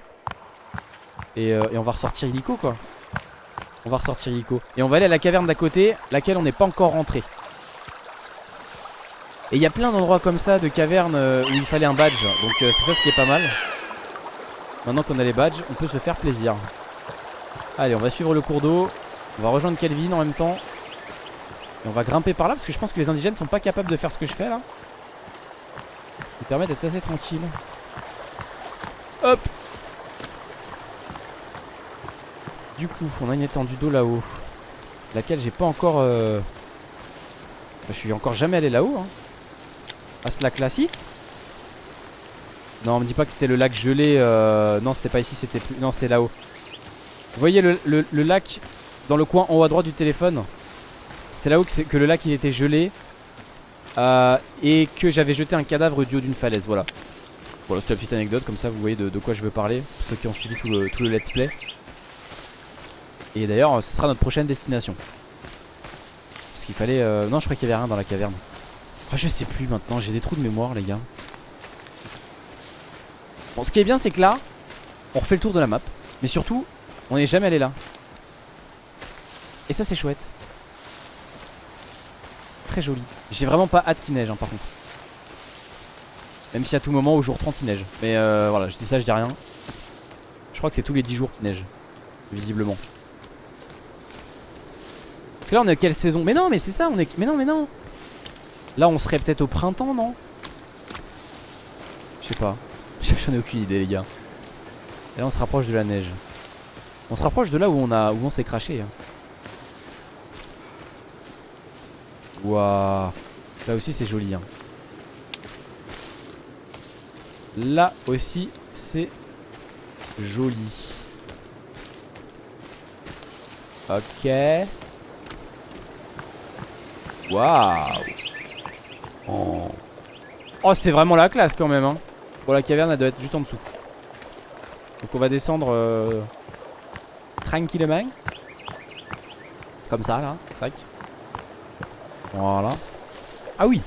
A: Euh, et, on va ressortir illico quoi. On va ressortir illico. Et on va aller à la caverne d'à côté Laquelle on n'est pas encore rentré. Et il y a plein d'endroits comme ça De cavernes euh, où il fallait un badge. Donc euh, c'est ça ce qui est pas mal. Maintenant qu'on a les badges on peut se faire plaisir. Allez on va suivre le cours d'eau. On va rejoindre Kelvin en même temps on va grimper par là Parce que je pense que les indigènes sont pas capables de faire ce que je fais là Ça permet d'être assez tranquille Hop Du coup, on a une étendue d'eau là-haut. Laquelle j'ai pas encore... Euh... Je suis encore jamais allé là-haut. Hein. À ce lac-là, si Non, on me dit pas que c'était le lac gelé. Euh... Non, c'était pas ici, c'était plus... Non, c'était là-haut. Vous voyez le, lac dans le coin en haut à droite du téléphone? C'était là-haut que, le lac il était gelé. Euh, et que j'avais jeté un cadavre du haut d'une falaise, voilà. Voilà, c'est la petite anecdote, comme ça vous voyez de, quoi je veux parler. Pour ceux qui ont suivi tout le, let's play. Et d'ailleurs ce sera notre prochaine destination Parce qu'il fallait... Euh, non je crois qu'il y avait rien dans la caverne ah, Je sais plus maintenant j'ai des trous de mémoire les gars Bon ce qui est bien c'est que là On refait le tour de la map Mais surtout on n'est jamais allé là Et ça c'est chouette Joli. J'ai vraiment pas hâte qu'il neige hein, par contre. Même si à tout moment au jour 30 il neige. Mais euh, voilà je dis ça je dis rien. Je crois que c'est tous les 10 jours qu'il neige Visiblement. Parce que là on est à quelle saison? Mais non mais c'est ça on est... Mais non mais non. Là on serait peut-être au printemps non? Je sais pas. J'en ai aucune idée les gars. Et là on se rapproche de la neige. On se rapproche de là où on a où on s'est craché hein. Waouh Là aussi c'est joli hein. Là aussi c'est joli. Ok. Waouh. Oh, oh c'est vraiment la classe quand même hein. Bon la caverne elle doit être juste en dessous. Donc on va descendre euh, Tranquillement. Comme ça là Tac Voilà. Ah oui.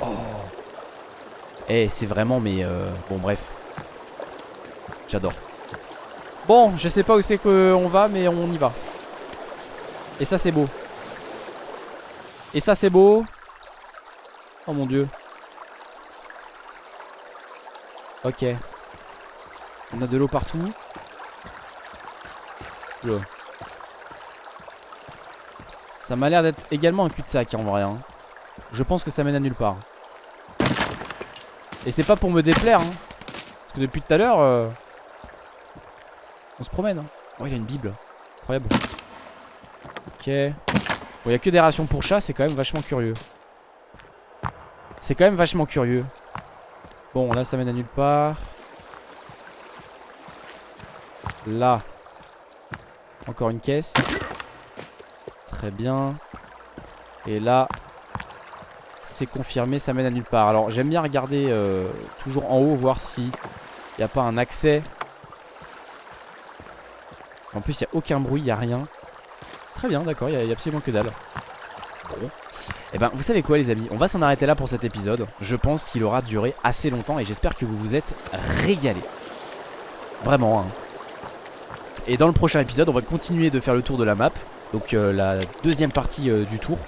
A: Oh. Eh c'est vraiment mais euh, Bon bref. J'adore. Bon je sais pas où c'est qu'on va mais on y va. Et ça c'est beau. Et ça c'est beau. Oh mon dieu. Ok. On a de l'eau partout Ça m'a l'air d'être également un cul-de-sac en vrai hein. Je pense que ça mène à nulle part Et c'est pas pour me déplaire hein. Parce que depuis tout à l'heure euh, On se promène hein. Oh il a une bible Incroyable Ok Bon, il a que des rations pour chat, c'est quand même vachement curieux. C'est quand même vachement curieux. Bon, là, ça mène à nulle part. Là. Encore une caisse. Très bien. Et là, c'est confirmé, ça mène à nulle part. Alors, j'aime bien regarder euh, toujours en haut, voir si il n'y a pas un accès. En plus, il n'y a aucun bruit, il n'y a rien. Très bien, d'accord, il n'y a, absolument que dalle. Bon. Et eh ben, vous savez quoi, les amis? On va s'en arrêter là pour cet épisode. Je pense qu'il aura duré assez longtemps et j'espère que vous vous êtes régalés. Vraiment, hein. Et dans le prochain épisode, on va continuer de faire le tour de la map. Donc, euh, la deuxième partie euh, du tour.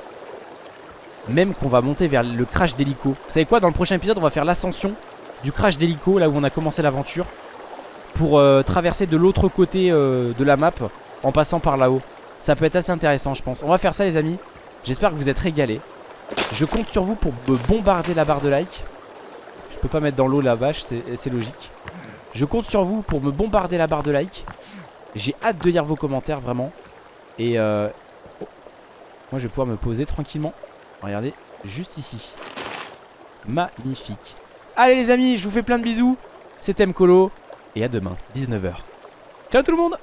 A: Même qu'on va monter vers le crash d'hélico. Vous savez quoi Dans le prochain épisode, on va faire l'ascension du crash d'hélico, là où on a commencé l'aventure. Pour euh, traverser de l'autre côté de la map en passant par là-haut. Ça peut être assez intéressant je pense On va faire ça les amis J'espère que vous êtes régalés Je compte sur vous pour me bombarder la barre de like Je peux pas mettre dans l'eau la vache C'est logique Je compte sur vous pour me bombarder la barre de like J'ai hâte de lire vos commentaires vraiment Et euh... Moi je vais pouvoir me poser tranquillement. Regardez juste ici. Magnifique. Allez les amis je vous fais plein de bisous. C'était Mkolo. Et à demain 19h Ciao tout le monde